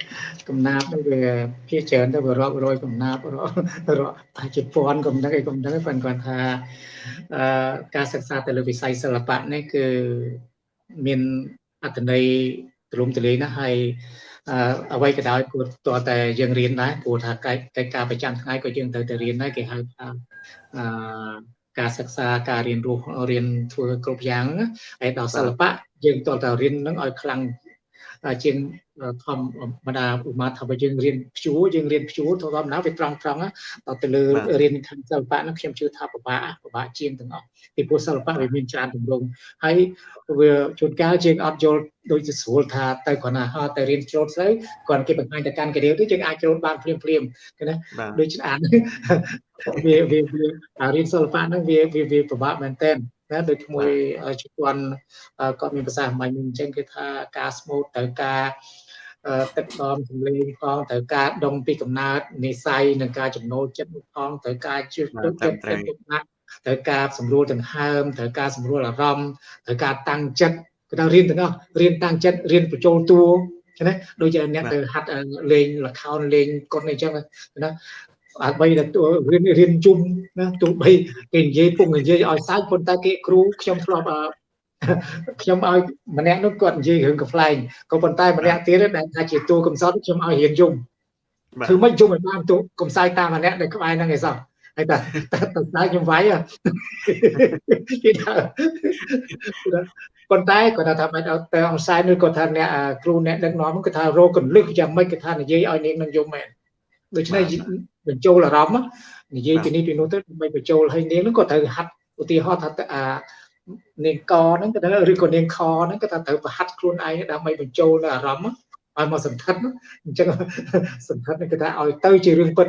កំណាប់វាភាច្រើនទៅរាប់រយកំណាប់រាប់រាប់តែជាពាន់កំណឹកអីកំណឹកប៉ុន្តែគាត់ថាអឺការសិក្សាទៅលើវិស័យសិល្បៈនេះគឺមានអត្ថន័យទូលំទូលាយណាស់ហើយអ្វីក៏ដោយគួរតតែយើងរៀនដែរព្រោះថាកិច្ចការប្រចាំថ្ងៃក៏យើងត្រូវតែរៀនដែរគេហៅថាអឺ ការសិក្សាការរៀនរស់រៀនធ្វើគ្រប់យ៉ាងហើយដល់សិល្បៈយើងតើតរៀននឹងឲ្យខ្លាំង ជាងធម្មតាឧមាថាបើយើងរៀនព្យួរយើងរៀនព្យួរទៅធម្មតាវាត្រង់ត្រង់ដល់ទៅលើរៀនខាងសិល្បៈនោះខ្ញុំជឿថាពិបាកពិបាកជាងទាំងអស់ពីព្រោះសិល្បៈវាមានច្រើនទម្រង់ហើយវាជួនកាលយើងអត់យល់ដូចជាស្រួលថាទៅគ្រាន់តែហៅតែរៀនច្រូតស្អីគ្រាន់គេបង្ហាញតែកាន់ការៀវទៅយើងអាចច្រូតបានភ្លាមភ្លាមណាដូចអានវាវារៀនសិល្បៈហ្នឹងវាវាពិបាកមែនតើ ណាដូចមួយជប៉ុនគាត់មានប្រសាសន៍មិនអញ្ចឹងគេថាការស្មូតត្រូវការទឹកដមសម្លេងផងត្រូវការដងពីកំណើតនិស័យនិងការចំណូលចិត្តផងត្រូវការជឿទុកចិត្តទុកដាក់ត្រូវការសម្រួលដង្ហើមត្រូវការសម្រួលអារម្មណ៍ត្រូវការតាំងចិត្តគឺថារៀនទាំងអស់រៀនតាំងចិត្តរៀនបញ្ចូលតួណាដូចជាអ្នកទៅហាត់លេងលខោនលេងកុនអីចឹងណា ដើម្បីតែរៀនរៀនជុំណាទោះបីគេនិយាយពុកនិយាយឲ្យសាច់ប៉ុន្តែគេគ្រូខ្ញុំធ្លាប់ខ្ញុំឲ្យម្នាក់នោះគាត់និយាយរឿងកំ pl ែងក៏ប៉ុន្តែម្នាក់ទៀតដែលថាជាតួកំសត់ខ្ញុំឲ្យរៀនយំធ្វើមិនយំឲ្យបានទូកំសាយតាមម្នាក់ដែលក្បែរហ្នឹងឯសោះហើយតែតែតែខ្ញុំវាយគេថាប៉ុន្តែគាត់ថាមិនអត់ទៅអង្សាយនោះគាត់ថាអ្នកគ្រូអ្នកដឹកនាំគាត់ថារោគកលឹះយ៉ាងម៉េចគាត់ថានិយាយឲ្យនាងនឹងយំមែនដូច្នេះ បញ្ចូលអារម្មណ៍និយាយពីនេះពីនោះទៅដើម្បីបញ្ចូលឲ្យនាងនឹងគាត់ត្រូវហាត់ឧទាហរណ៍ថាអានាងកហ្នឹងក៏ត្រូវឬក៏នាងខហ្នឹងក៏ត្រូវប្រហាត់ខ្លួនឯងដើម្បីបញ្ចូលនៅអារម្មណ៍ឲ្យមកសន្ធិដ្ឋអញ្ចឹងសន្ធិដ្ឋនេះគឺថាឲ្យទៅជារឿងពិត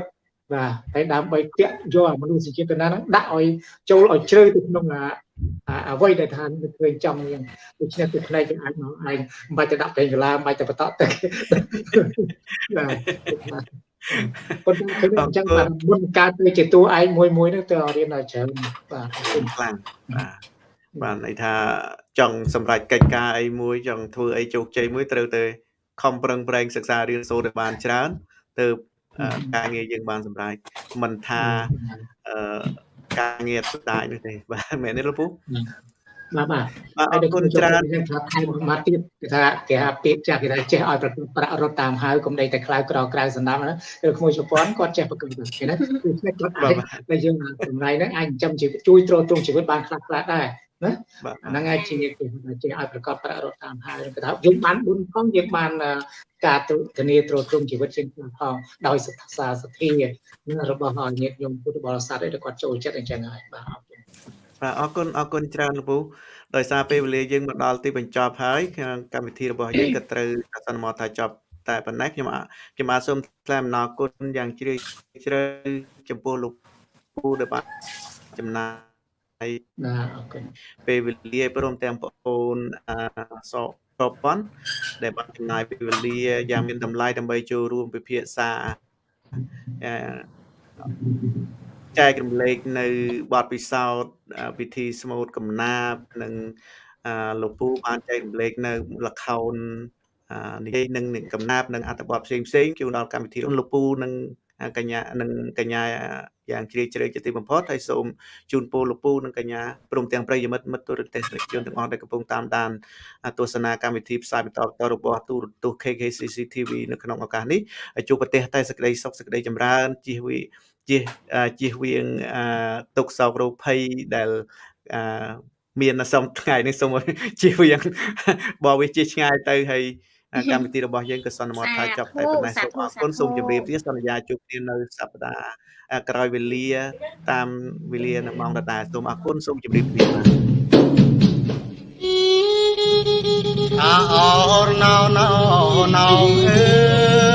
បាទហើយដើម្បីតាក់យកមនុស្សជាតិណាហ្នឹងដាក់ឲ្យចូលឲ្យជ្រៅទៅក្នុងអ្វីដែលថាឃើញចំយ៉ាងដូច្នេះគឺផ្នែកយើងអាចមកឯងមិនបាច់ទៅដាក់ពេញកលាមិនបាច់ទៅបន្តទៅបាទ ប៉ុន្តែគឺអញ្ចឹងបាទមុនកើតទៅជាតួឯងមួយមួយហ្នឹងទៅរៀនដល់ច្រើនបាទគុណខ្លាំងបាទបាទន័យថាចង់សម្រេចកិច្ចការអីមួយចង់ធ្វើអីជោគជ័យមួយត្រូវតែខំប្រឹងប្រែងសិក្សារៀនសូត្រឲ្យបានច្រើនទៅការងារយើងបានសម្រេចមិនថាអឺការងារស្ដាយនោះទេបាទមែនទេលោកពូ បាទបាទអរគុណច្រើនយើងថាថែមមកទៀតគេថាគេថាពាក្យចាស់គេថាចេះឲ្យប្រកបប្រាក់រត់តាមហើយកុំដេកតែខ្លៅក្រក្រៅសំណាប់ណាគឺក្មួយជប៉ុនគាត់ចេះប្រកបគេណាគឺគាត់អាចតែយើងសម្រៃហ្នឹងអាចចិញ្ចឹមជីវិតជួយទ្រទ្រង់ជីវិតបានខ្លះខ្លះដែរណាហ្នឹងហើយជាគេជាឲ្យប្រកបប្រាក់រត់តាមហើយគេថាយើងបានបុណ្យផងយើងបានការធានាទ្រទ្រង់ជីវិតជាងផងដោយសត្សាសទ្ធារបស់ញាតិញោមពុទ្ធបរិស័ទដែលគាត់ចូលចិត្តអញ្ចឹងហើយបាទអរគុណ បាទអរគុណអរគុណច្រើនលោកពូដោយសារពេលវេលាយើងមកដល់ទីបញ្ចប់ហើយកម្មវិធីរបស់យើងក៏ត្រូវអាសន្នមកថាចប់តែប៉ុណ្ណេះខ្ញុំខ្ញុំបាទសូមថ្លែងអំណរគុណយ៉ាងជ្រាលជ្រៅចំពោះលោកពូដែលបានចំណាយហើយបាទអរគុណពេលវេលាព្រមទាំងបងប្អូនអសប្រព័ន្ធដែលបានចំណាយពេលវេលាយ៉ាងមានតម្លៃដើម្បីចូលរួមពិភាក្សា ចែករំលែកនៅបទពិសោធន៍ពិធីស្មូតកំណាព្យនិងលោកពូបានចែករំលែកនៅលខោននិយាយនឹងកំណាព្យនិងអត្ថបទផ្សេងផ្សេងជូនដល់កម្មវិធីលោកពូនិងកញ្ញានិងកញ្ញាយ៉ាងជ្រាលជ្រៅជាទីបំផុតហើយសូមជូនពរលោកពូនិងកញ្ញាព្រមទាំងប្រិយមិត្តមិត្តទូរទស្សនិកជនទាំងអស់ដែលកំពុងតាមដានទស្សនាកម្មវិធីផ្សាយបន្តបន្តរបស់ទូរទស្សន៍ KKCC TV នៅក្នុងឱកាសនេះជួបប្រទេសតែសេចក្តីសុខសេចក្តីចម្រើនជៀសវា ជៀសជៀសវាងទុកសោករោគភ័យដែលមានសុំថ្ងៃនេះសូមជៀសវាងបើវាជិះឆ្ងាយទៅហើយកម្មវិធីរបស់យើងក៏សន្មតថាចប់តែប៉ុណ្ណេះសូមអរគុណសូមជម្រាបលាសន្យាជួបគ្នានៅសប្តាហ៍ក្រោយវេលា តាមវេលានៅម៉ោងដដែលសូមអរគុណសូមជម្រាបលាបាទអរណោណោណោអើ